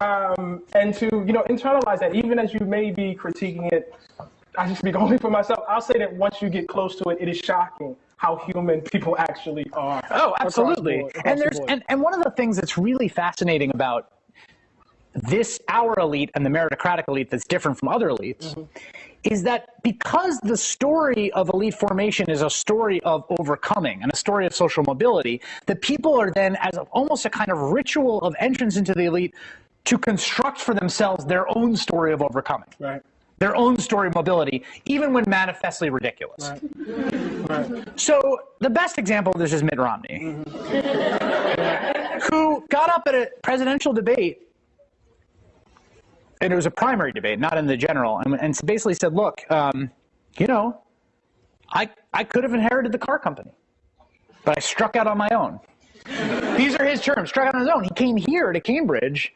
Um, and to you know internalize that, even as you may be critiquing it I can speak only for myself. I'll say that once you get close to it, it is shocking how human people actually are.
Oh,
across the
absolutely.
board- across
And
the
there's
board.
and, and one of the things that's really fascinating about this our elite and the meritocratic elite that's different from other elites
Mm-hmm.
is that because the story of elite formation is a story of overcoming and a story of social mobility, that people are then as almost a kind of ritual of entrance into the elite to construct for themselves their own story of overcoming.
right,
Their own story of mobility, even when manifestly ridiculous.
right, right.
So the best example of this is Mitt Romney, who got up at a presidential debate, and it was a primary debate, not in the general, and, and basically said, "Look, um, you know, I I could have inherited the car company, but I struck out on my own." These are his terms. Struck out on his own. He came here to Cambridge,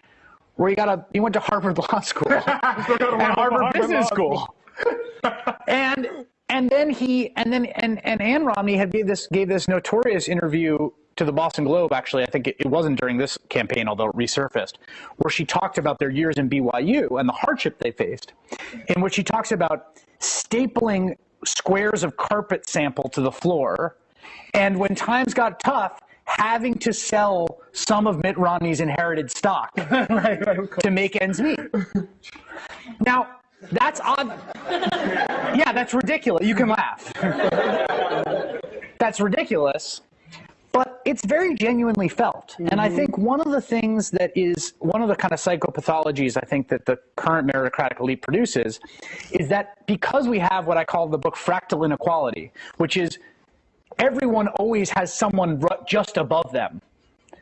where he got a he went to Harvard Law School and Harvard
Harvard
Business School and and then he and then and and Ann Romney had gave this gave this notorious interview to the Boston Globe. Actually, I think it, it wasn't during this campaign, although it resurfaced, where she talked about their years in BYU and the hardship they faced, in which she talks about stapling squares of carpet sample to the floor, and when times got tough, having to sell some of Mitt Romney's inherited stock
right, right,
to make ends meet. Now, that's odd. Yeah, that's ridiculous. You can laugh. That's ridiculous, but it's very genuinely felt. And I mm-hmm. think one of the things that is one of the kind of psychopathologies I think that the current meritocratic elite produces is that because we have what I call the book fractal inequality, which is everyone always has someone just above them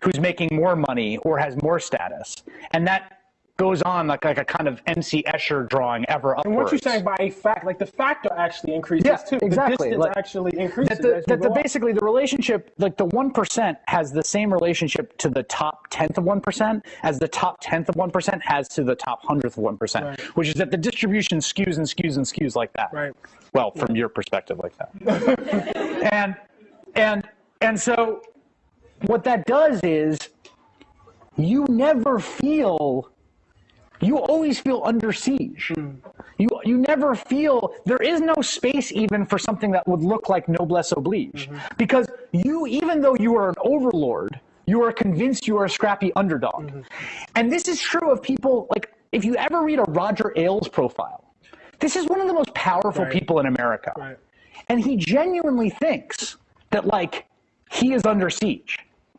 who's making more money or has more status. And that goes on like, like a kind of MC Escher drawing ever upwards.
And what you're saying by a fact, like the factor actually increases
Yeah,
too.
exactly.
The distance
Like,
actually increases.
that the, that the basically the relationship like the 1% has the same relationship to the top tenth of 1% as the top tenth of 1% has to the top hundredth of 1%
Right.
which is that the distribution skews and skews and skews like that
Right.
well from your perspective like that and and and so what that does is you never feel you always feel under siege. Hmm. You you never feel there is no space even for something that would look like noblesse oblige, mm-hmm. because you even though you are an overlord, you are convinced you are a scrappy underdog, mm-hmm. and this is true of people like if you ever read a Roger Ailes profile, this is one of the most powerful
Right.
people in America,
Right.
and he genuinely thinks that like he is under siege,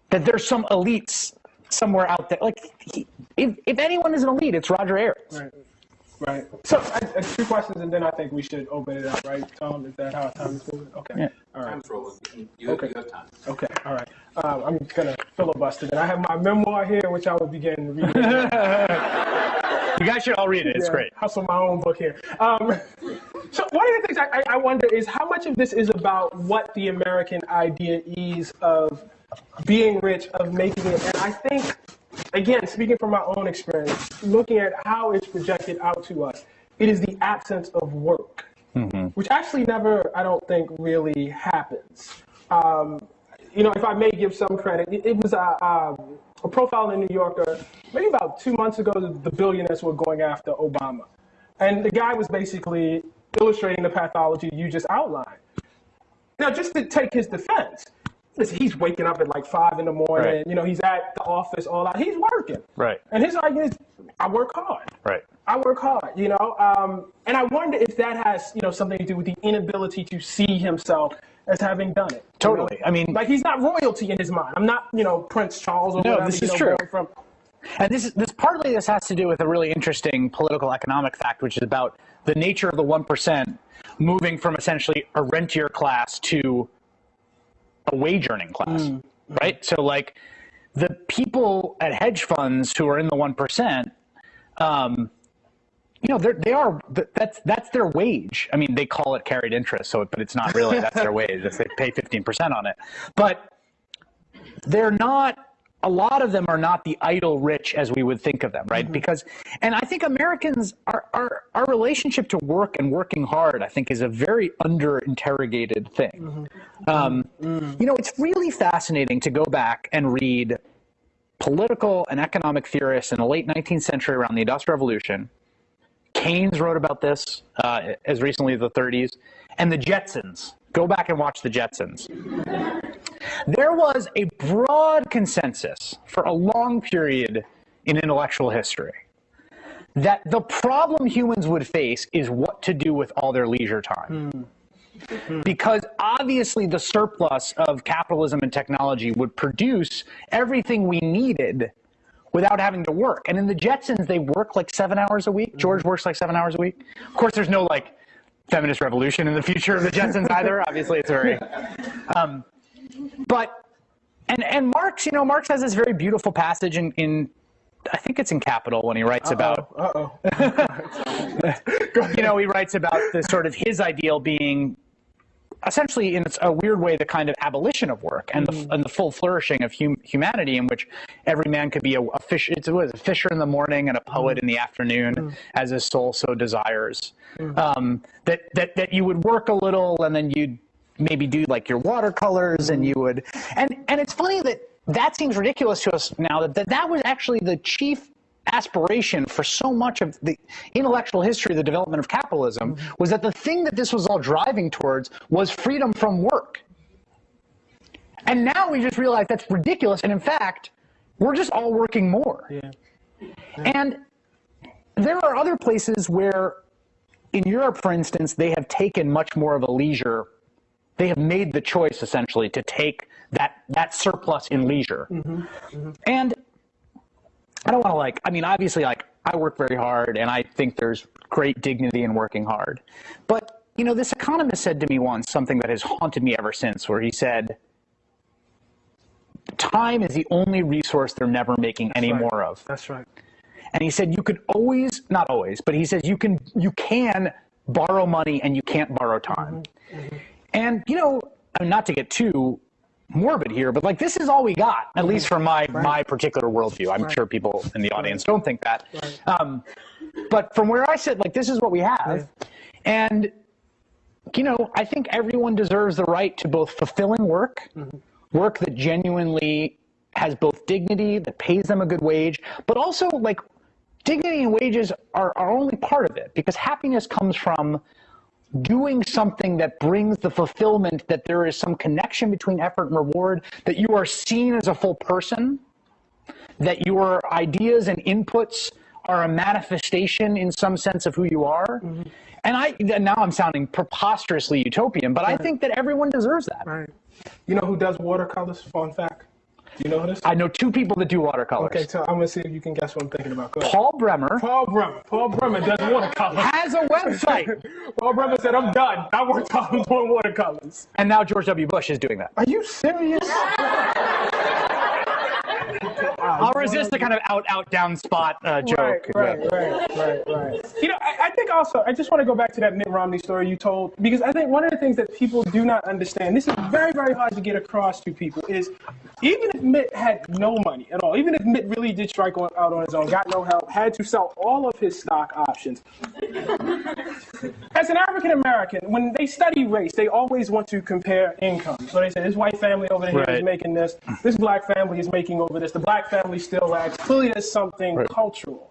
that there's some elites somewhere out there. Like he, if if anyone is an elite, it's Roger Ailes.
Right. Right. So, I, I, two questions, and then I think we should open it up, right, Tom? Is that how time is moving? Okay.
Yeah.
All right.
Time's rolling. You,
Okay.
you have time.
Okay. All right. Um, I'm gonna filibuster. Then I have my memoir here, which I will begin reading.
You guys should all read it. It's
Yeah,
great.
Hustle my own book here. Um, so one of the things I, I- I wonder is how much of this is about what the American idea is of being rich, of making it, and I think, again, speaking from my own experience, looking at how it's projected out to us, it is the absence of work, which actually never, I don't think, really happens. Um, you know, if I may give some credit, it, it was a, um, a profile in New Yorker maybe about two months ago. The, the billionaires were going after Obama, and the guy was basically illustrating the pathology you just outlined. Now, just to take his defense, listen, he's waking up at like five in the morning.
Right.
You know, he's at the office all out. He's working.
Right.
And his argument is, I work hard.
Right.
I work hard, you know, um, and I wonder if that has, you know, something to do with the inability to see himself as having done it. you
Totally.
know?
I mean-
like he's not royalty in his mind. I'm not, you know, Prince Charles or
No,
whatever.
this
you
is
know,
true.
From,
And this is this partly this has to do with a really interesting political economic fact, which is about the nature of the one percent moving from essentially a rentier class to a wage earning class. Right? So like the people at hedge funds who are in the one percent, um, you know, they're, they are that's that's their wage. I mean, they call it carried interest, so but it's not really that's their wage. If they pay fifteen percent on it, but they're not a lot of them are not the idle rich as we would think of them right? Because and i think americans our, our our relationship to work and working hard i think is a very under interrogated thing um, you know it's really fascinating to go back and read political and economic theorists in the late 19th century around the industrial revolution. Keynes wrote about this uh, as recently as the 30s, and the Jetsons. Go back and watch the Jetsons. There was a broad consensus for a long period in intellectual history that the problem humans would face is what to do with all their leisure time. Hmm. Hmm. Because obviously, the surplus of capitalism and technology would produce everything we needed without having to work. And in the Jetsons, they work like seven hours a week. Hmm. George works like seven hours a week. Of course, there's no like feminist revolution in the future of the Jetsons either. Obviously, it's very. Um, but and and Marx, you know, Marx has this very beautiful passage in in. I think it's in Capital when he writes about
uh oh.
you know, he writes about the sort of his ideal being essentially, in a weird way, the kind of abolition of work and the, and the full flourishing of hum, humanity, in which every man could be a, a fish. It's a, a fisher in the morning and a poet in the afternoon, as his soul so desires. Um, that that that you would work a little, and then you'd maybe do like your watercolors, and you would. And and it's funny that that seems ridiculous to us now. That that, that was actually the chief aspiration for so much of the intellectual history of the development of capitalism mm-hmm. was that the thing that this was all driving towards was freedom from work. And now we just realize that's ridiculous. And in fact, we're just all working more.
Yeah.
And there are other places where, in Europe, for instance, they have taken much more of a leisure. They have made the choice essentially to take that that surplus in leisure. Mm-hmm. Mm-hmm. And I don't want to like. I mean, obviously, like I work very hard, and I think there's great dignity in working hard. But you know, this economist said to me once something that has haunted me ever since, where he said, "Time is the only resource they're never making any
right.
more of."
That's right.
And he said you could always, not always, but he says you can you can borrow money and you can't borrow time. Mm-hmm. And you know, I mean, not to get too morbid here, but like this is all we got, at least from my my particular worldview. I'm sure people in the audience don't think that. Um, but from where I sit, like this is what we have, and you know, I think everyone deserves the right to both fulfilling work, work that genuinely has both dignity, that pays them a good wage, but also like dignity and wages are, are only part of it because happiness comes from doing something that brings the fulfillment that there is some connection between effort and reward, that you are seen as a full person, that your ideas and inputs are a manifestation in some sense of who you are. Mm-hmm. And I now I'm sounding preposterously utopian, but I think that everyone deserves that.
Right. You know who does watercolors? Fun fact. Do you know this?
I know two people that do watercolors.
okay, so I'm gonna see if you can guess what I'm thinking about. Go ahead.
Paul Bremer
Paul Bremer. Paul Bremer does watercolors.
has a website,
Paul Bremer said, "I'm done. I worked on doing watercolors."
and now George W. Bush is doing that.
Are you serious?
I'll resist the kind of out, out, down spot uh, joke.
Right, right, right, right, right. You know, I, I think also, I just want to go back to that Mitt Romney story you told, because I think one of the things that people do not understand, this is very, very hard to get across to people, is even if Mitt had no money at all, even if Mitt really did strike on, out on his own, got no help, had to sell all of his stock options, as an African American, when they study race, they always want to compare income. So they say this white family over here is
Right.
making this, this black family is making over this, the black family still lags. Clearly, there's something cultural.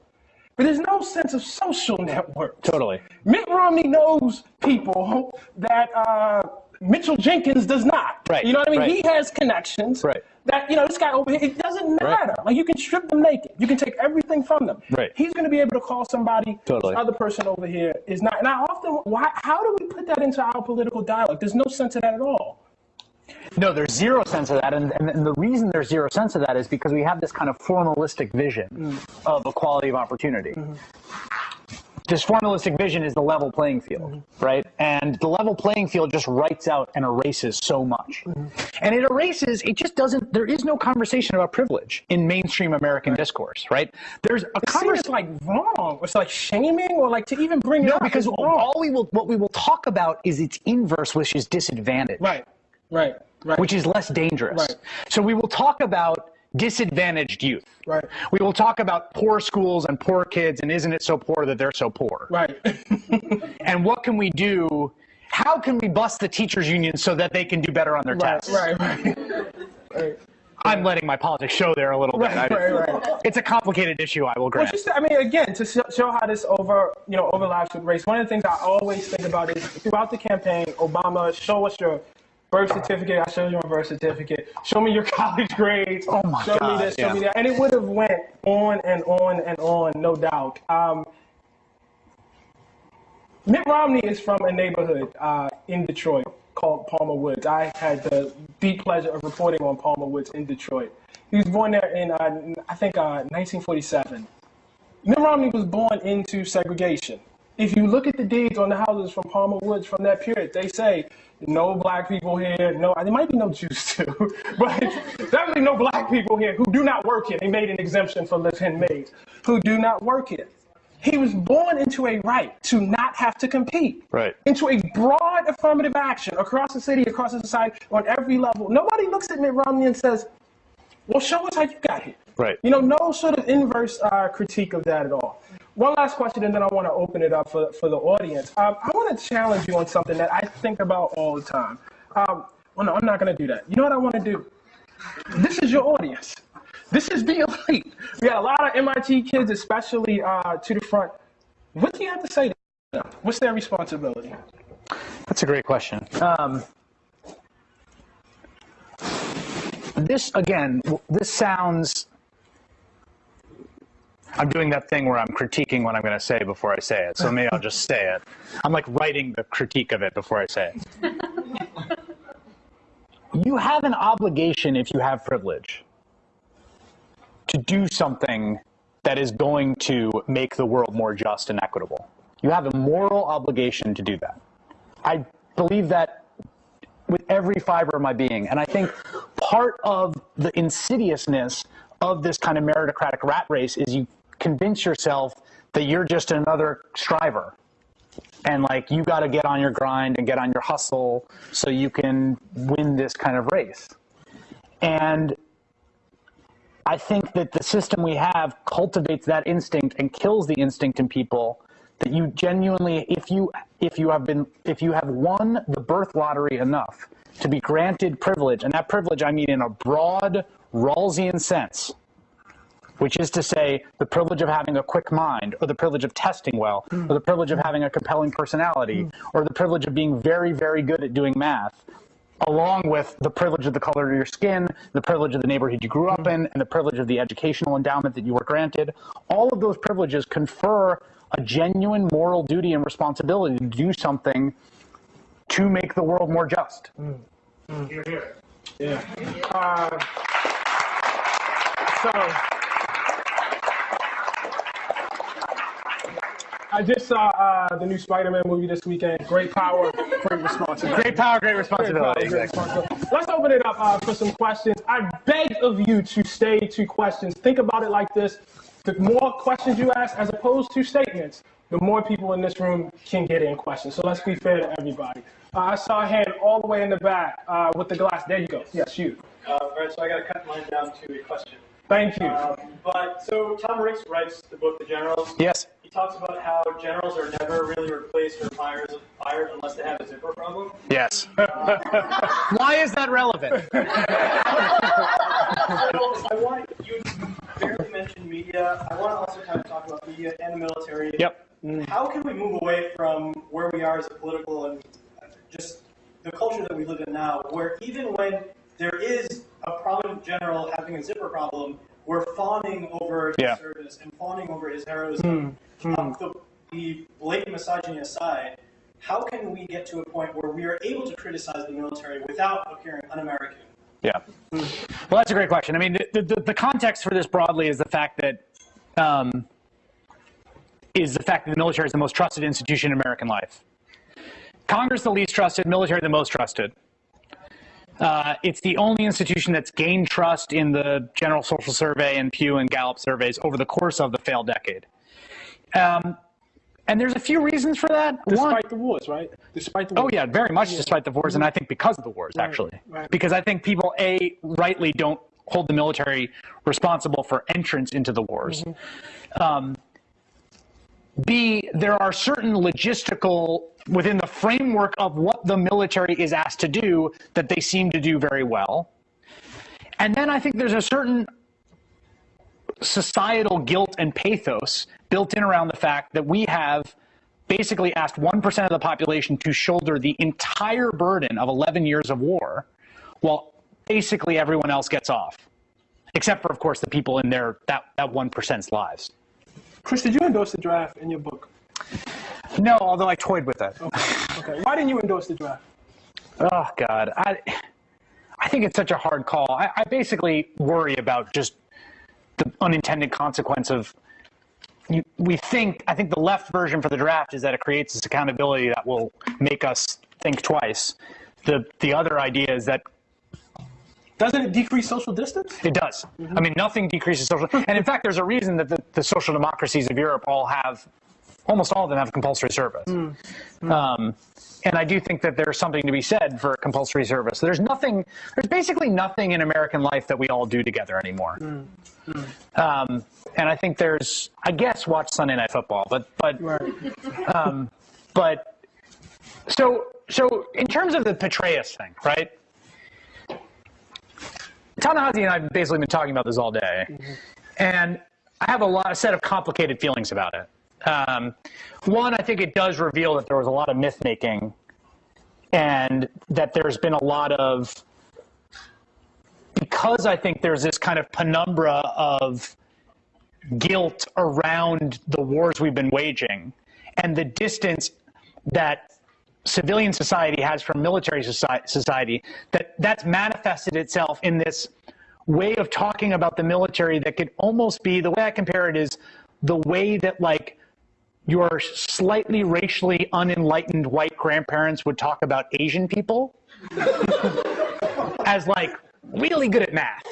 But there's no sense of social network.
Totally.
Mitt Romney knows people that uh, Mitchell Jenkins does not.
Right,
You know what I mean?
right.
He has connections.
Right.
That you know, this guy over here, it doesn't
Right.
matter. Like you can strip them naked. You can take everything from them.
Right.
He's going to be able to call somebody.
Totally.
Other person over here is not. And I often, why? How do we put that into our political dialogue? There's no sense of that at all.
No, there's zero sense of that, and, and, and the reason there's zero sense of that is because we have this kind of formalistic vision mm. of equality of opportunity. Mm-hmm. This formalistic vision is the level playing field, mm-hmm. right? And the level playing field just writes out and erases so much. Mm-hmm. And it erases, it just doesn't, there is no conversation about privilege in mainstream American discourse, right? There's a conversation.
like wrong. It's like shaming, or like to even bring it
No,
up.
because all we will, what we will talk about is its inverse, which is disadvantage.
Right. Right. Right.
which is less dangerous.
Right.
So we will talk about disadvantaged youth.
Right.
We will talk about poor schools and poor kids and isn't it so poor that they're so poor?
right.
And what can we do? How can we bust the teachers union so that they can do better on their
right.
tests?
Right. Right. right.
I'm letting my politics show there a little bit.
Right, right, right.
It's a complicated issue, I will
Well,
grant.
just I mean, again, to show, show how this over, you know, overlaps with race. One of the things I always think about is throughout the campaign, Obama, show us your birth certificate. I showed you my birth certificate. Show me your college grades.
Oh my
show
God,
me this, show
yeah.
me that, and it would have went on and on and on, no doubt. Um, Mitt Romney is from a neighborhood uh, in Detroit called Palmer Woods. I had the deep pleasure of reporting on Palmer Woods in Detroit. He was born there in, uh, I think, uh, 1947. Mitt Romney was born into segregation. If you look at the deeds on the houses from Palmer Woods from that period, they say no black people here. No, there might be no Jews too, but definitely no black people here who do not work here. They made an exemption for left-hand maids who do not work here. He was born into a right to not have to compete.
Right.
Into a broad affirmative action across the city, across the society, on every level. Nobody looks at Mitt Romney and says, well, show us how you got here.
Right.
You know, no sort of inverse uh, critique of that at all. One last question, and then I want to open it up for, for the audience. Um, I want to challenge you on something that I think about all the time. Um, well, no, I'm not going to do that. You know what I want to do? This is your audience. This is the elite. We got a lot of MIT kids, especially uh, to the front. What do you have to say to them? What's their responsibility?
That's a great question. Um, this again, this sounds. I'm doing that thing where I'm critiquing what I'm going to say before I say it. So maybe I'll just say it. I'm like writing the critique of it before I say it. you have an obligation if you have privilege to do something that is going to make the world more just and equitable. You have a moral obligation to do that. I believe that with every fiber of my being. And I think part of the insidiousness of this kind of meritocratic rat race is you convince yourself that you're just another striver. And like you got to get on your grind and get on your hustle so you can win this kind of race. And I think that the system we have cultivates that instinct and kills the instinct in people that you genuinely if you if you have been if you have won the birth lottery enough to be granted privilege and that privilege I mean in a broad Rawlsian sense which is to say the privilege of having a quick mind or the privilege of testing well or the privilege of having a compelling personality or the privilege of being very very good at doing math along with the privilege of the color of your skin, the privilege of the neighborhood you grew up in, and the privilege of the educational endowment that you were granted. All of those privileges confer a genuine moral duty and responsibility to do something to make the world more just.
Here, here, Yeah. Uh, so, I just saw uh, the new Spider-Man movie this weekend. Great power, great responsibility.
Great power, great
Great
responsibility.
power, great responsibility. Let's open it up uh, for some questions. I beg of you to stay to questions. Think about it like this: the more questions you ask, as opposed to statements, the more people in this room can get in questions. So let's be fair to everybody. Uh, I saw a hand all the way in the back uh, with the glass. There you go. Yes, you.
Uh, all right, so I got to cut mine down to a question.
Thank you.
Um, but so Tom Ricks writes the book The Generals.
Yes.
He talks about how generals are never really replaced or fired, fired unless they have a zipper problem.
Yes. Why is that relevant?
So I want you barely mentioned media. I want to also kind of talk about media and the military.
Yep. Mm.
How can we move away from where we are as a political and just the culture that we live in now, where even when there is a prominent general having a zipper problem, we're fawning over his
Yeah.
service and fawning over his heroism. Um, the, the blatant misogyny aside, how can we get to a point where we are able to criticize the military without appearing un-American?
Yeah. Well, that's a great question. I mean, the, the, the context for this broadly is the fact that um, is the fact that the military is the most trusted institution in American life. Congress the least trusted, military the most trusted. Uh, it's the only institution that's gained trust in the General Social Survey and Pew and Gallup surveys over the course of the failed decade. Um, and there's a few reasons for that. One,
Despite the wars, right? Despite the
Oh yeah, very much despite the wars, and I think because of the wars, actually.
right.
Because I think people a rightly don't hold the military responsible for entrance into the wars. Um, B, there are certain logistical within the framework of what the military is asked to do that they seem to do very well. And then I think there's a certain societal guilt and pathos built in around the fact that we have basically asked 1% of the population to shoulder the entire burden of 11 years of war while basically everyone else gets off except for of course the people in their that, that 1%'s lives
Chris, did you endorse the draft in your book?
no although i toyed with it
Okay. Why didn't you endorse the draft?
oh god i i think it's such a hard call i, I basically worry about just the unintended consequence of you, we think i think the left version for the draft is that it creates this accountability that will make us think twice the the other idea is that
Doesn't it decrease social distance?
It does. Mm-hmm. I mean, nothing decreases social. And in fact, there's a reason that the, the social democracies of Europe all have, almost all of them have compulsory service. Mm. Mm. Um, and I do think that there's something to be said for compulsory service. There's nothing, there's basically nothing in American life that we all do together anymore. Mm. Um, and I think there's, I guess, watch Sunday Night Football, but but
Right.
Um, but so so in terms of the Petraeus thing, right? Ta-Nehisi and I have basically been talking about this all day, and I have a lot, a set of complicated feelings about it. Um, one, I think it does reveal that there was a lot of myth making, and that there's been a lot of because I think there's this kind of penumbra of guilt around the wars we've been waging and the distance that civilian society has from military society that that's manifested itself in this way of talking about the military that could almost be the way I compare it is the way that like your slightly racially unenlightened white grandparents would talk about Asian people as like really good at math,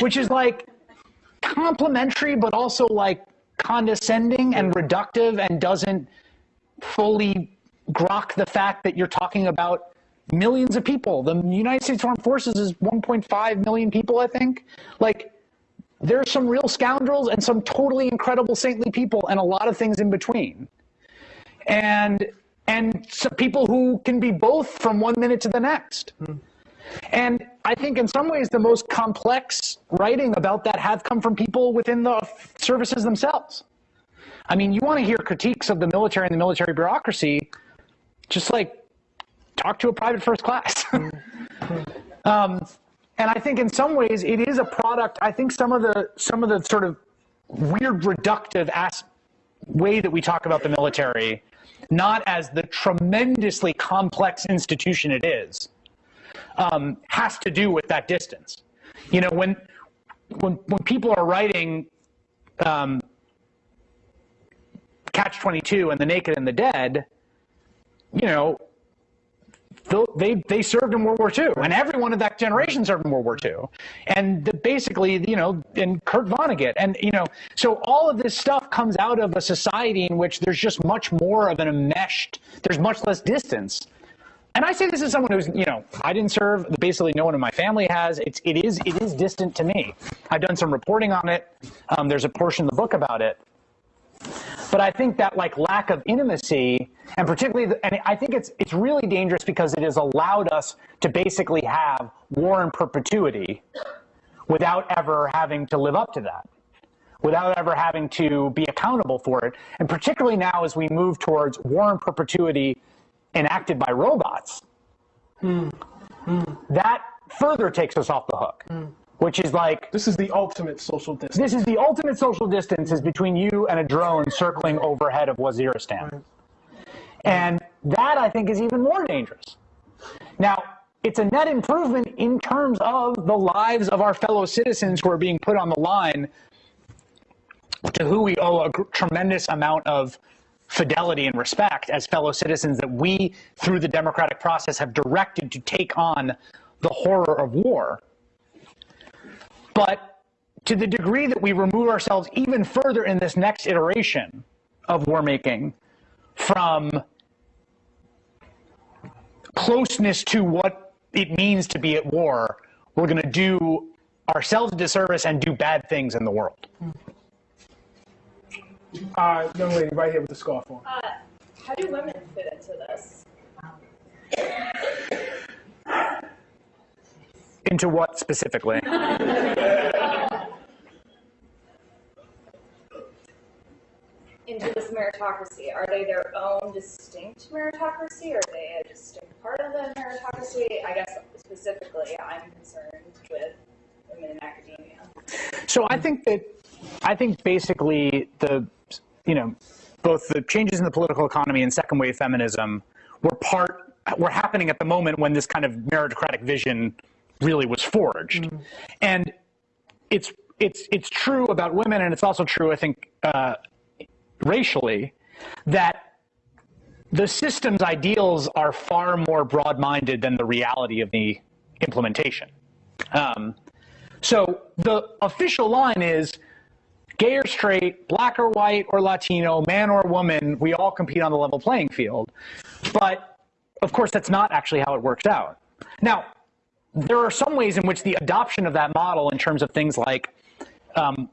which is like complimentary, but also like condescending and reductive and doesn't fully grok the fact that you're talking about millions of people. The United States Armed Forces is 1.5 million people, I think. Like, there's some real scoundrels and some totally incredible saintly people and a lot of things in between. And and some people who can be both from one minute to the next. And I think in some ways the most complex writing about that have come from people within the services themselves. I mean, you want to hear critiques of the military and the military bureaucracy, just like talk to a private first class. um, and I think in some ways it is a product. I think some of the some of the sort of weird reductive as, way that we talk about the military, not as the tremendously complex institution it is, um, has to do with that distance. You know, when when when people are writing um, Catch Twenty Two and The Naked and the Dead, you know, they they served in World War II, and everyone of that generation served in World War II, and the, basically, you know, and Kurt Vonnegut, and you know, so all of this stuff comes out of a society in which there's just much more of an enmeshed, there's much less distance. And I say this as someone who's, you know, I didn't serve. Basically, no one in my family has. It's it is it is distant to me. I've done some reporting on it. Um, there's a portion of the book about it. But I think that like lack of intimacy, and particularly, and I think it's it's really dangerous because it has allowed us to basically have war in perpetuity, without ever having to live up to that, without ever having to be accountable for it, and particularly now as we move towards war in perpetuity enacted by robots, hmm. Hmm. that further takes us off the hook, hmm. Which is like
This is the ultimate social distance.
this is the ultimate social distance is between you and a drone circling overhead of Waziristan. And that I think is even more dangerous. Now, it's a net improvement in terms of the lives of our fellow citizens who are being put on the line to who we owe a tremendous amount of fidelity and respect as fellow citizens that we, through the democratic process, have directed to take on the horror of war. But to the degree that we remove ourselves even further in this next iteration of war making from closeness to what it means to be at war, we're going to do ourselves a disservice and do bad things in the world.
Uh, young lady right here with the scarf on.
Uh, how do women fit into this?
Into what specifically?
Into this meritocracy? Are they their own distinct meritocracy? Are they a distinct part of the meritocracy? I guess specifically, I'm concerned with women in academia.
So I think that I think basically the you know both the changes in the political economy and second wave feminism were part were happening at the moment when this kind of meritocratic vision really was forged, and it's it's it's true about women, and it's also true I think uh, racially that the system's ideals are far more broad-minded than the reality of the implementation. Um, so the official line is gay or straight, black or white or Latino, man or woman, we all compete on the level playing field. But of course, that's not actually how it works out. Now, there are some ways in which the adoption of that model in terms of things like um,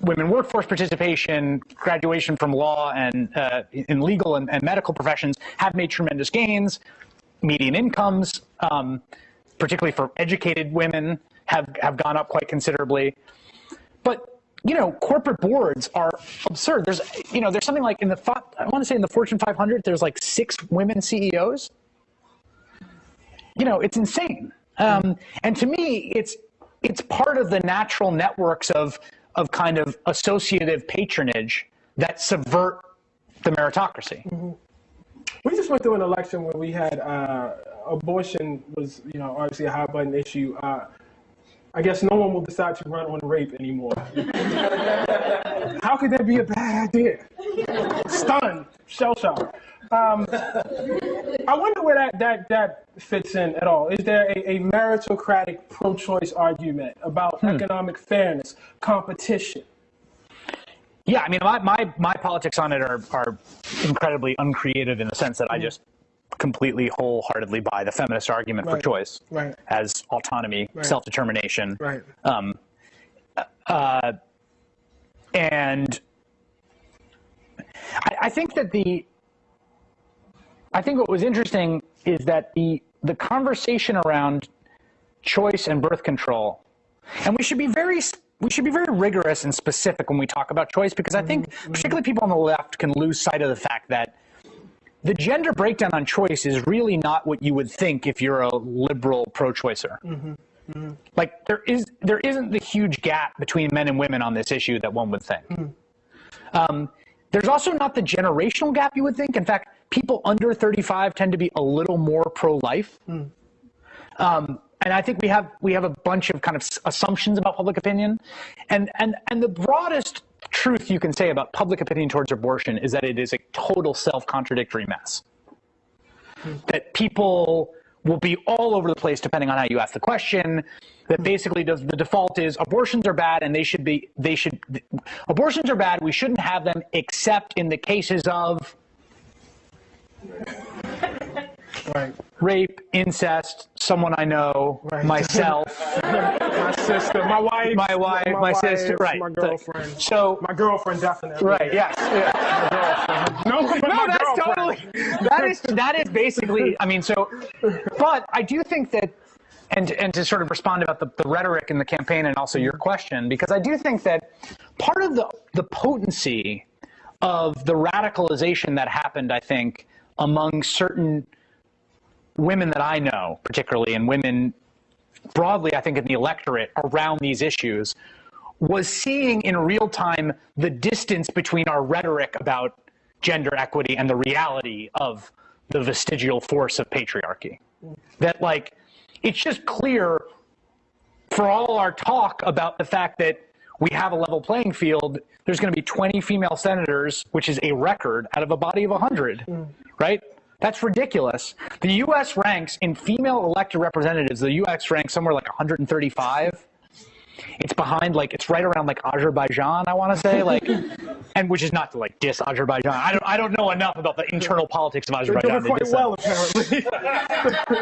women workforce participation, graduation from law and uh, in legal and, and, medical professions have made tremendous gains. Median incomes, um, particularly for educated women, have, have gone up quite considerably. But you know, corporate boards are absurd. There's, you know, there's something like in the, I want to say in the Fortune 500, there's like six women CEOs. You know, it's insane. Um, and to me, it's it's part of the natural networks of of kind of associative patronage that subvert the meritocracy. Mm -hmm.
We just went through an election where we had uh, abortion was, you know, obviously a high button issue. Uh, I guess no one will decide to run on rape anymore. How could that be a bad idea? Stunned, shell shocked. Um, I wonder where that, that, that fits in at all. Is there a, a meritocratic pro choice argument about hmm. economic fairness, competition?
Yeah, I mean, my, my, my politics on it are, are incredibly uncreative in the sense that I hmm. just completely wholeheartedly buy the feminist argument right. for choice
right.
as autonomy, right. self determination.
Right.
Um, uh, and I, I think that the I think what was interesting is that the the conversation around choice and birth control, and we should be very we should be very rigorous and specific when we talk about choice because I think mm-hmm. particularly people on the left can lose sight of the fact that the gender breakdown on choice is really not what you would think if you're a liberal pro-choicer. Mm-hmm. Mm-hmm. Like there is there isn't the huge gap between men and women on this issue that one would think. Mm-hmm. Um, there's also not the generational gap you would think. In fact, people under 35 tend to be a little more pro-life. Mm. Um, and I think we have we have a bunch of kind of assumptions about public opinion, and and and the broadest truth you can say about public opinion towards abortion is that it is a total self-contradictory mess. That people will be all over the place depending on how you ask the question. That basically does the default is abortions are bad and they should be they should abortions are bad. We shouldn't have them except in the cases of
Right.
Rape, incest, someone I know, right. myself,
my sister, my wife,
my wife, my, my sister, right?
My girlfriend.
So
my girlfriend definitely.
Right. Yes. Yeah.
No, no,
that's
girlfriend.
totally. That is that is basically. I mean, so, but I do think that. And, and to sort of respond about the, the rhetoric in the campaign and also your question, because I do think that part of the, the potency of the radicalization that happened, I think, among certain women that I know, particularly, and women broadly, I think, in the electorate around these issues, was seeing in real time the distance between our rhetoric about gender equity and the reality of the vestigial force of patriarchy. That, like, it's just clear for all our talk about the fact that we have a level playing field, there's going to be 20 female senators, which is a record out of a body of 100, mm. right? That's ridiculous. The U.S. ranks in female elected representatives, the U.S. ranks somewhere like 135. It's behind, like, it's right around like Azerbaijan, I want to say, like, and which is not to like diss Azerbaijan. I don't, I don't know enough about the internal politics of Azerbaijan.
They're doing quite well, apparently.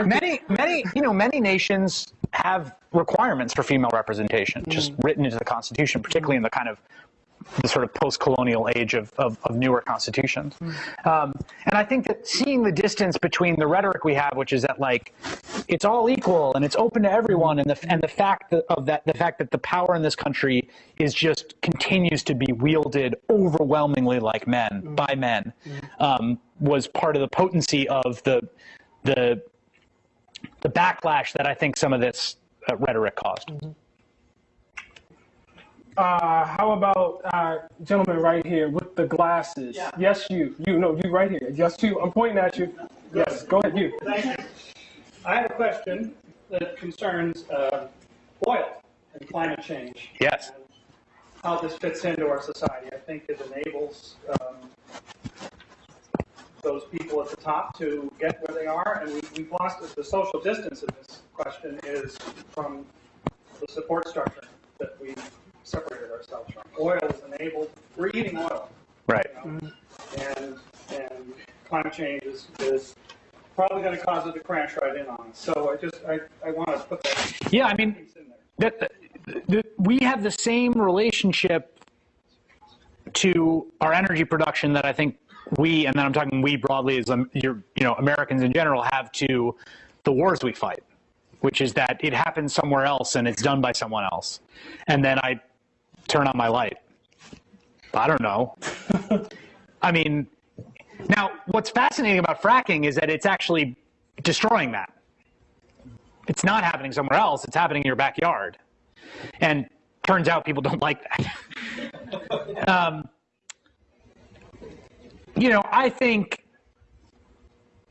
many, many, you know, many nations have requirements for female representation, just mm. written into the Constitution, particularly in the kind of the sort of post-colonial age of, of, of newer constitutions. Mm. Um, and I think that seeing the distance between the rhetoric we have, which is that like it's all equal and it's open to everyone, and the and the fact that, of that the fact that the power in this country is just continues to be wielded overwhelmingly like men mm. by men, mm. um, was part of the potency of the the the backlash that I think some of this uh, rhetoric caused. -hmm.
Uh, how about uh, gentleman right here with the glasses?
Yeah.
Yes, you. You no, you right here. Yes, you. I'm pointing at you. Yes, go ahead, you.
Thank you. I have a question that concerns uh, oil and climate change.
Yes.
how this fits into our society. I think it enables um, those people at the top to get where they are, and we, we've lost the social distance in this question is from the support structure that we separated ourselves from. Oil is enabled, we're eating oil.
Right.
you know, And, and climate change is, is probably gonna cause it to crash right in on us. So I just, I, I wanna put that
Yeah, I mean,
piece in there.
that, that we have the same relationship to our energy production that I think we, and then I'm talking we broadly as um, you're, you know Americans in general have to the wars we fight, which is that it happens somewhere else and it's done by someone else, and then I turn on my light. I don't know. I mean, now what's fascinating about fracking is that it's actually destroying that. It's not happening somewhere else. It's happening in your backyard. And turns out people don't like that. um, you know, I think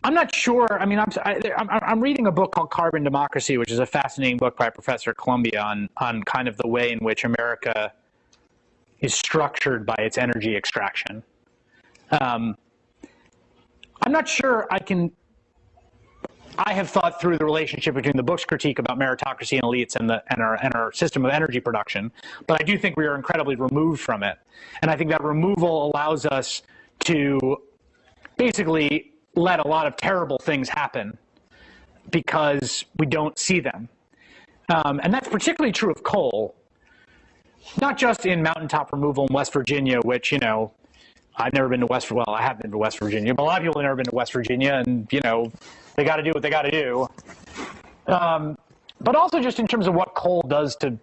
I'm not sure. I mean, I'm, I, I'm I'm reading a book called Carbon Democracy, which is a fascinating book by a professor at Columbia on on kind of the way in which America is structured by its energy extraction. Um, I'm not sure I can I have thought through the relationship between the book's critique about meritocracy and elites and, the, and, our, and our system of energy production, but I do think we are incredibly removed from it. And I think that removal allows us to basically let a lot of terrible things happen because we don't see them. Um, and that's particularly true of coal, not just in mountaintop removal in West Virginia, which, you know, I've never been to West, well, I have been to West Virginia, but a lot of people have never been to West Virginia, and, you know, they got to do what they got to do. Um, but also just in terms of what coal does to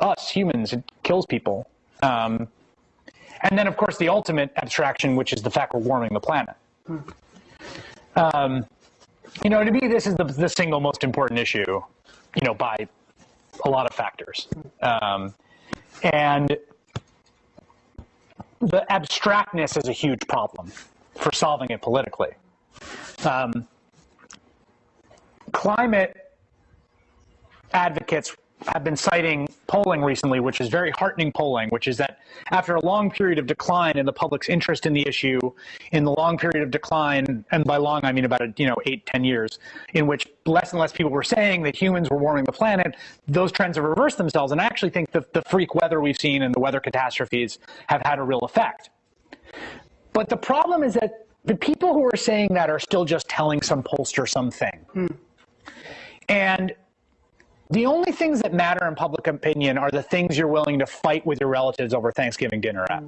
us humans, it kills people. Um, and then, of course, the ultimate abstraction, which is the fact we're warming the planet. Um, you know, to me, this is the, the single most important issue, you know, by a lot of factors. Um, and the abstractness is a huge problem for solving it politically. Um, climate advocates have been citing polling recently, which is very heartening polling, which is that after a long period of decline in the public's interest in the issue, in the long period of decline, and by long I mean about you know eight, ten years, in which less and less people were saying that humans were warming the planet, those trends have reversed themselves. And I actually think the, the freak weather we've seen and the weather catastrophes have had a real effect. But the problem is that the people who are saying that are still just telling some pollster something. Hmm. And the only things that matter in public opinion are the things you're willing to fight with your relatives over Thanksgiving dinner at.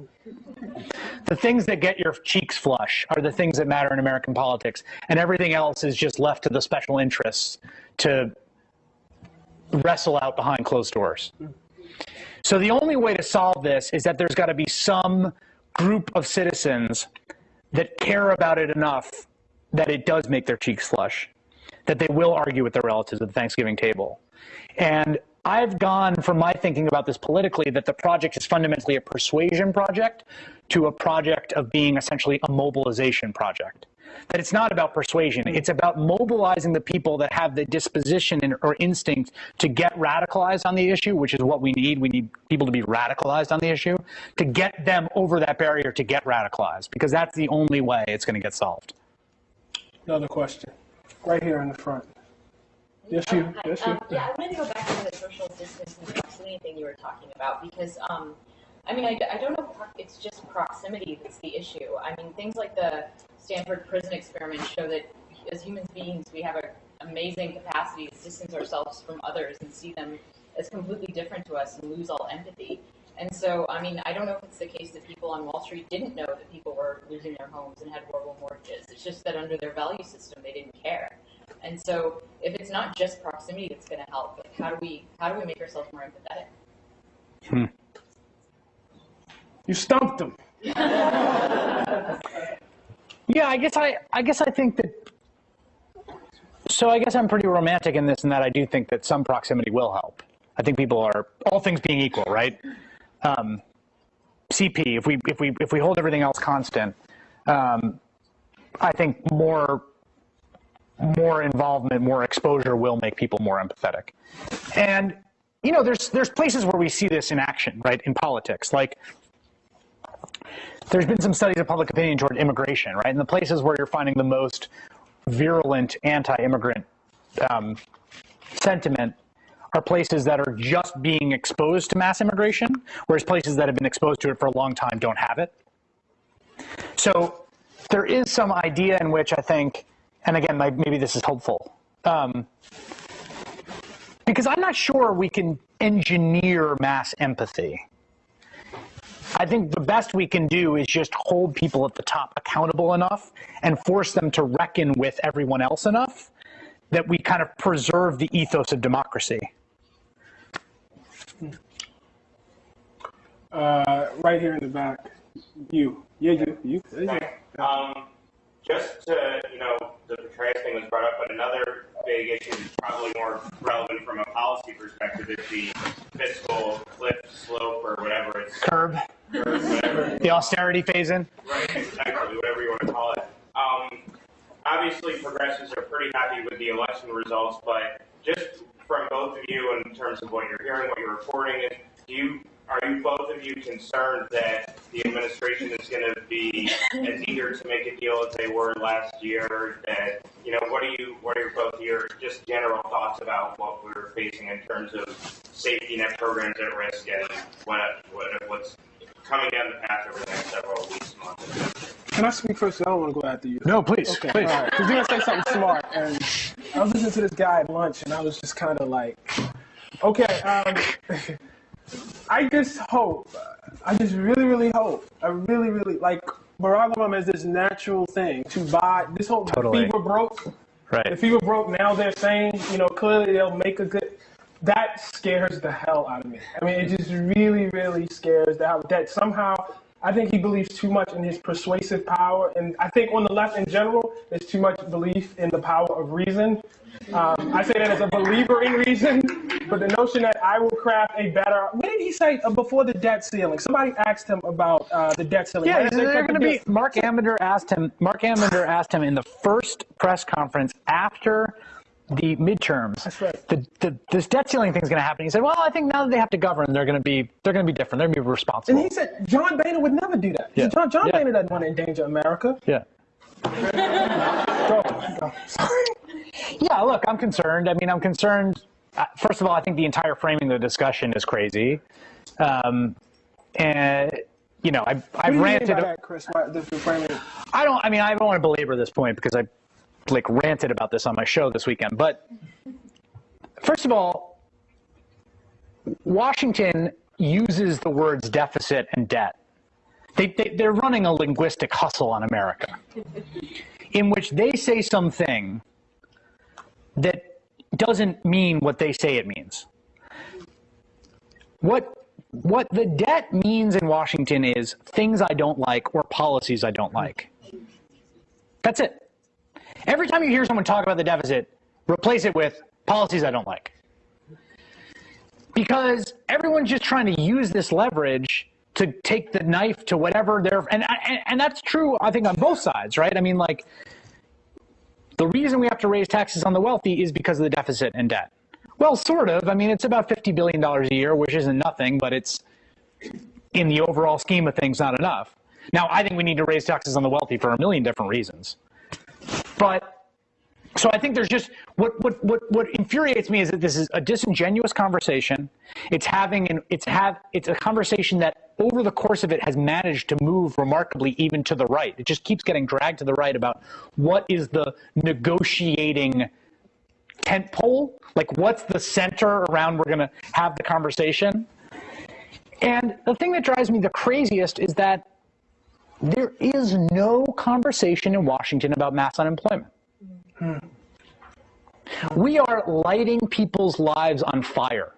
The things that get your cheeks flush are the things that matter in American politics, and everything else is just left to the special interests to wrestle out behind closed doors. So the only way to solve this is that there's got to be some group of citizens that care about it enough that it does make their cheeks flush, that they will argue with their relatives at the Thanksgiving table. And I've gone from my thinking about this politically that the project is fundamentally a persuasion project to a project of being essentially a mobilization project. That it's not about persuasion, it's about mobilizing the people that have the disposition or instinct to get radicalized on the issue, which is what we need. We need people to be radicalized on the issue, to get them over that barrier to get radicalized, because that's the only way it's going to get solved.
Another question, right here in the front. Yes, you.
Hi,
Yes, you.
um, Yeah, I wanted to go back to the social distance and proximity thing you were talking about because, um, I mean, I, I don't know if it's just proximity that's the issue. I mean, things like the Stanford prison experiment show that as human beings, we have an amazing capacity to distance ourselves from others and see them as completely different to us and lose all empathy. And so, I mean, I don't know if it's the case that people on Wall Street didn't know that people were losing their homes and had horrible mortgages. It's just that under their value system, they didn't care. And so, if it's not just proximity that's going to help, like how do we how do we make ourselves more empathetic?
You stumped them.
Yeah, I guess I, I guess I think that. So I guess I'm pretty romantic in this, and that I do think that some proximity will help. I think people are, all things being equal, right? Um, CP, if we if we if we hold everything else constant, um, I think more more involvement, more exposure will make people more empathetic. And you know, there's there's places where we see this in action, right? In politics, like there's been some studies of public opinion toward immigration, right? And the places where you're finding the most virulent anti-immigrant um, sentiment are places that are just being exposed to mass immigration, whereas places that have been exposed to it for a long time don't have it. So there is some idea in which I think, and again, like, maybe this is hopeful, um, because I'm not sure we can engineer mass empathy. I think the best we can do is just hold people at the top accountable enough and force them to reckon with everyone else enough that we kind of preserve the ethos of democracy.
Uh, right here in the back. You. Yeah, you. You. There you go.
Thanks. Um, just to, you know, the Petraeus thing was brought up, but another big issue that's probably more relevant from a policy perspective is the fiscal cliff slope or whatever it's,
Curb,
or whatever.
the austerity phase in.
Right, exactly, whatever you want to call it. Um, obviously, progressives are pretty happy with the election results, but just from both of you, in terms of what you're hearing, what you're reporting, do you are you both of you concerned that the administration is going to be as eager to make a deal as they were last year? That you know, what are you, what are both your just general thoughts about what we're facing in terms of safety net programs at risk and what, what what's coming down the path over the next several weeks, months?
Can I speak first? I don't want to go after you.
No, please,
Okay,
please.
all right. Because you're going to say something smart. And I was listening to this guy at lunch, and I was just kind of like, okay, um, I just hope, I just really, really hope, I really, really, like, Barack Obama has this natural thing to buy, this whole
Totally.
fever broke.
Right.
If fever broke, now they're saying, you know, clearly they'll make a good. That scares the hell out of me. I mean, it just really, really scares the hell. That somehow, I think he believes too much in his persuasive power, and I think on the left in general, there's too much belief in the power of reason. Um, I say that as a believer in reason, but the notion that I will craft a better. What did he say uh, before the debt ceiling? Somebody asked him about uh, the debt ceiling.
Yeah,
Right? They
they're going to be. Marc Ambinder asked him. Marc Ambinder asked him in the first press conference after the midterms.
That's right.
The, the this debt ceiling thing is going to happen. He said, "Well, I think now that they have to govern, they're going to be they're going to be different. They're going to be responsible."
And he said John Boehner would never do that.
Yeah.
John, John
Yeah.
Boehner doesn't want to endanger America.
yeah.
Go, go. Sorry.
Yeah, look, I'm concerned. I mean, I'm concerned. uh, First of all, I think the entire framing of the discussion is crazy. Um, and, you know, I've,
What
I've
do you mean
ranted.
by that, Chris? Why, the, the framing?
I don't, I mean, I don't want to belabor this point because I like ranted about this on my show this weekend. But first of all, Washington uses the words deficit and debt. They, they, they're running a linguistic hustle on America in which they say something that doesn't mean what they say it means. What what the debt means in Washington is things I don't like or policies I don't like. That's it. Every time you hear someone talk about the deficit, replace it with policies I don't like. Because everyone's just trying to use this leverage to take the knife to whatever they're and and, and that's true I think on both sides, right? I mean like the reason we have to raise taxes on the wealthy is because of the deficit and debt. Well, sort of. I mean, it's about $50 billion a year, which isn't nothing, but it's in the overall scheme of things not enough. Now, I think we need to raise taxes on the wealthy for a million different reasons. But so I think there's just what what what what infuriates me is that this is a disingenuous conversation. It's having an it's have it's a conversation that over the course of it has managed to move remarkably even to the right. It just keeps getting dragged to the right about what is the negotiating tent pole, like what's the center around we're going to have the conversation. And the thing that drives me the craziest is that there is no conversation in Washington about mass unemployment. Hmm. We are lighting people's lives on fire.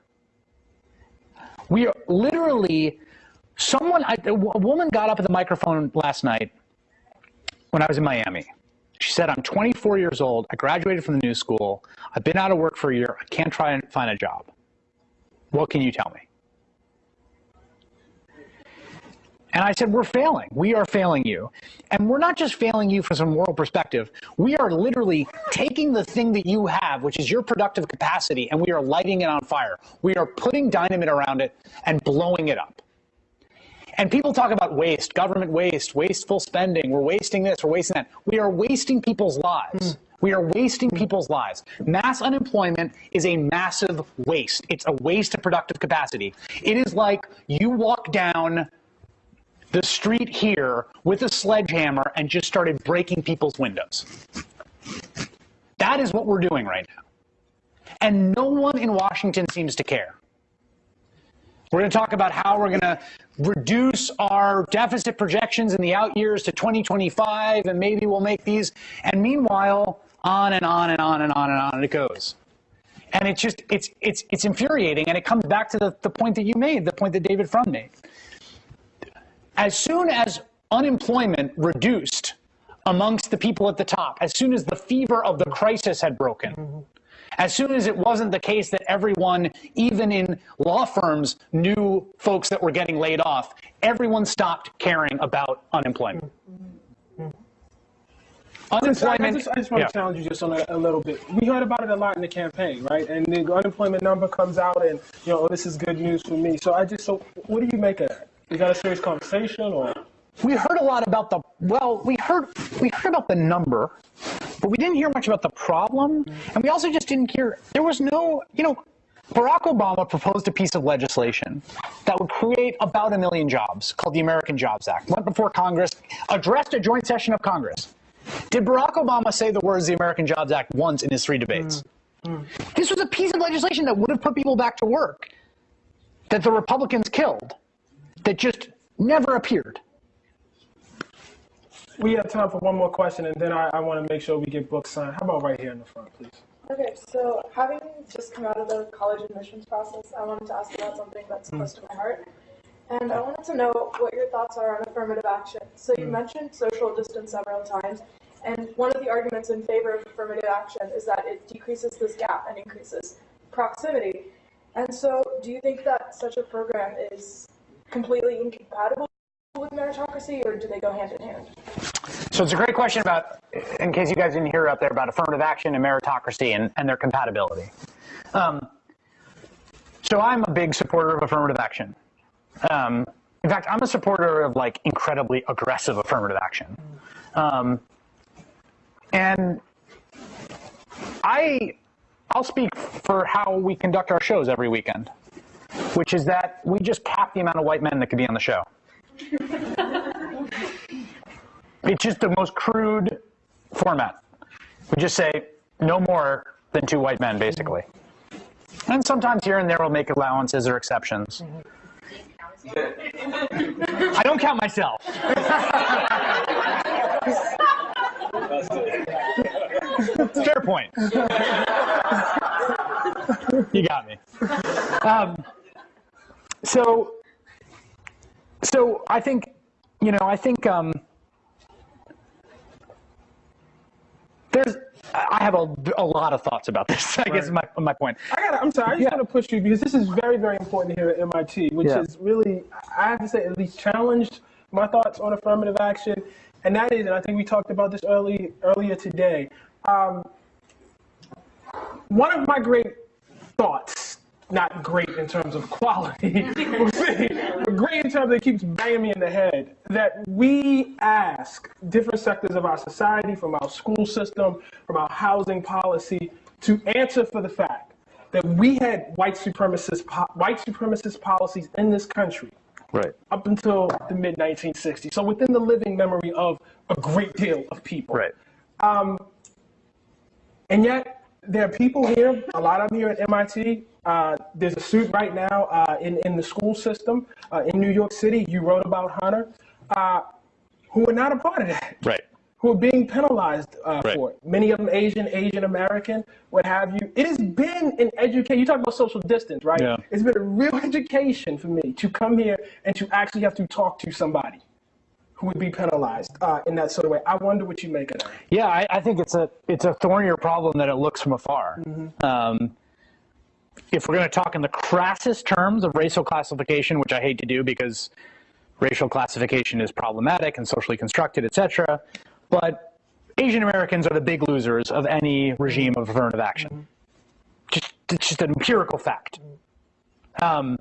We are literally, someone, I, a woman got up at the microphone last night when I was in Miami. She said, I'm 24 years old. I graduated from the new school. I've been out of work for a year. I can't try and find a job. What can you tell me? And I said, We're failing. We are failing you. And we're not just failing you from some moral perspective. We are literally taking the thing that you have, which is your productive capacity, and we are lighting it on fire. We are putting dynamite around it and blowing it up. And people talk about waste, government waste, wasteful spending. We're wasting this, we're wasting that. We are wasting people's lives. Hmm. We are wasting hmm. people's lives. Mass unemployment is a massive waste. It's a waste of productive capacity. It is like you walk down the street here with a sledgehammer and just started breaking people's windows. That is what we're doing right now. And no one in Washington seems to care. We're going to talk about how we're going to reduce our deficit projections in the out years to 2025, and maybe we'll make these. And meanwhile, on and on and on and on and on it goes. And it's just, it's, it's, it's infuriating. And it comes back to the, the point that you made, the point that David Frum made. As soon as unemployment reduced amongst the people at the top, as soon as the fever of the crisis had broken, mm-hmm. as soon as it wasn't the case that everyone, even in law firms, knew folks that were getting laid off, everyone stopped caring about unemployment. Mm-hmm. Mm-hmm.
I
Unemployment.
just, I just want
yeah.
to challenge you just on a, a little bit. We heard about it a lot in the campaign, right? And the unemployment number comes out, and you know, oh, this is good news for me. So I just, so what do you make of that? You got a serious conversation, or?
We heard a lot about the well we heard we heard about the number but we didn't hear much about the problem. And we also just didn't hear there was no you know barack obama proposed a piece of legislation that would create about a million jobs called the american jobs act. Went before congress addressed a joint session of congress. Did barack obama say the words the american jobs act once in his three debates? This was a piece of legislation that would have put people back to work that the republicans killed that just never appeared
we have time for one more question, and then I, I want to make sure we get books signed. How about right here in the front, please?
Okay, so having just come out of the college admissions process, I wanted to ask about something that's mm. close to my heart. And I wanted to know what your thoughts are on affirmative action. So you mm. mentioned social distance several times, and one of the arguments in favor of affirmative action is that it decreases this gap and increases proximity. And so do you think that such a program is completely incompatible with meritocracy, or do they go hand in hand?
So it's a great question about, in case you guys didn't hear up there, about affirmative action and meritocracy and, and their compatibility. Um, so I'm a big supporter of affirmative action. Um, in fact, I'm a supporter of like incredibly aggressive affirmative action. Um, and I, I'll speak for how we conduct our shows every weekend, which is that we just cap the amount of white men that could be on the show. It's just the most crude format. We just say no more than two white men, basically. And sometimes here and there we'll make allowances or exceptions. I don't count myself. Fair point. You got me. Um, so, so I think, you know, I think um, there's, I have a, a lot of thoughts about this. I guess is my my point.
I got. I'm sorry. I just
Yeah.
want to push you because this is very, very important here at MIT, which
Yeah.
is really, I have to say, at least challenged my thoughts on affirmative action, and that is, and I think we talked about this early earlier today. Um, one of my great thoughts, not great in terms of quality, but great in terms of it keeps banging me in the head, that we ask different sectors of our society, from our school system, from our housing policy, to answer for the fact that we had white supremacist po- white supremacist policies in this country
Right.
up until the mid 1960s. So within the living memory of a great deal of people.
Right.
Um, and yet, there are people here, a lot of them here at MIT. Uh, there's a suit right now uh, in, in the school system uh, in New York City. You wrote about Hunter, uh, who are not a part of that,
Right.
who are being penalized uh,
Right.
for it. Many of them Asian, Asian American, what have you. It has been an education. You talk about social distance, right?
Yeah.
It's been a real education for me to come here and to actually have to talk to somebody would be penalized uh, in that sort of way. I wonder what you make of that.
Yeah, I, I think it's a it's a thornier problem than it looks from afar. Um, if we're going to talk in the crassest terms of racial classification, which I hate to do because racial classification is problematic and socially constructed, etc., but Asian Americans are the big losers of any regime of affirmative action. Just it's just an empirical fact. Um,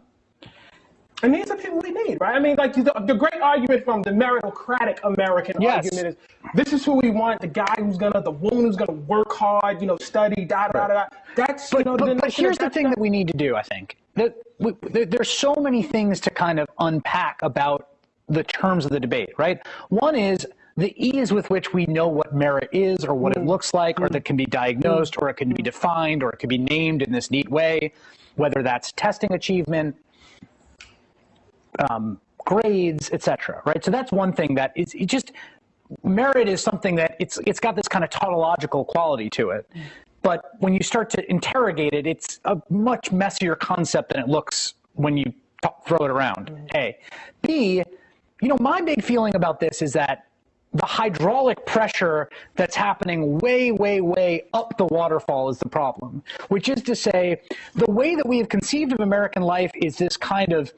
And these are people we need, right? I mean, like the, the great argument from the meritocratic American
Yes.
argument is this is who we want, the guy who's gonna, the woman who's gonna work hard, you know, study, da da da da. That's, you
But,
know,
but, but here's the thing that we need to do, I think. That we, there, there's so many things to kind of unpack about the terms of the debate, right? One is the ease with which we know what merit is or what it mm. looks like or mm. that can be diagnosed or it can be mm. defined or it can be named in this neat way, whether that's testing achievement, um, grades, etc. Right. So that's one thing that is it just merit is something that it's it's got this kind of tautological quality to it. But when you start to interrogate it, it's a much messier concept than it looks when you throw it around. A, B, you know, my big feeling about this is that the hydraulic pressure that's happening way, way, way up the waterfall is the problem. Which is to say, the way that we have conceived of American life is this kind of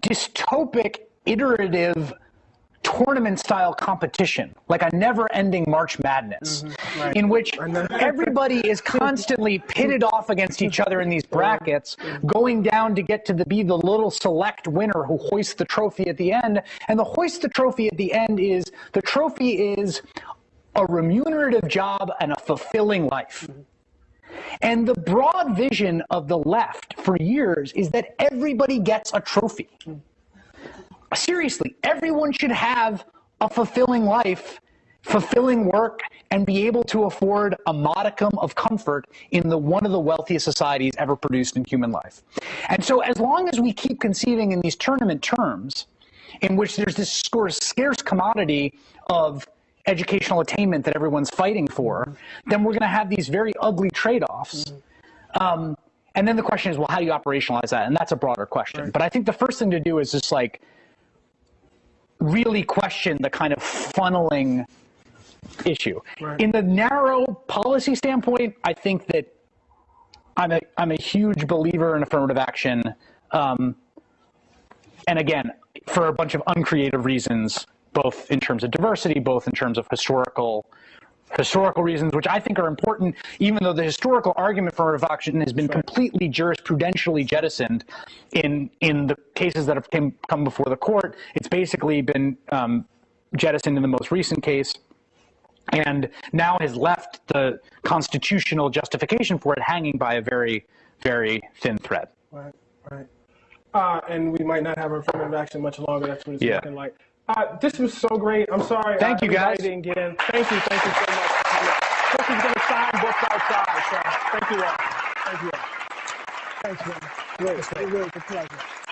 dystopic, iterative, tournament style competition, like a never ending March Madness, mm-hmm. in which everybody is constantly pitted off against each other in these brackets, going down to get to the, be the little select winner who hoists the trophy at the end. And the hoist the trophy at the end is the trophy is a remunerative job and a fulfilling life. Mm-hmm. And the broad vision of the left for years is that everybody gets a trophy. Seriously, everyone should have a fulfilling life, fulfilling work, and be able to afford a modicum of comfort in the one of the wealthiest societies ever produced in human life. And so as long as we keep conceiving in these tournament terms, in which there's this sort of scarce commodity of educational attainment that everyone's fighting for, then we're going to have these very ugly trade-offs. Um, and then the question is, well, how do you operationalize that? And that's a broader question. But I think the first thing to do is just like really question the kind of funneling issue.
Right.
In the narrow policy standpoint, I think that I'm a I'm a huge believer in affirmative action. Um, and again, for a bunch of uncreative reasons, both in terms of diversity, both in terms of historical historical reasons, which I think are important, even though the historical argument for affirmative action has been completely jurisprudentially jettisoned in in the cases that have came, come before the court. It's basically been um, jettisoned in the most recent case and now has left the constitutional justification for it hanging by a very, very thin thread.
Right, right. Uh, and we might not have affirmative action much longer. That's what it's
Yeah.
looking like. Uh, this was so great. I'm sorry.
Thank
uh,
you, guys.
Didn't get in. Thank you. Thank you so much. Chris is going to sign books outside. So thank you all. Thank you all. Thanks, man. Great. It was a pleasure.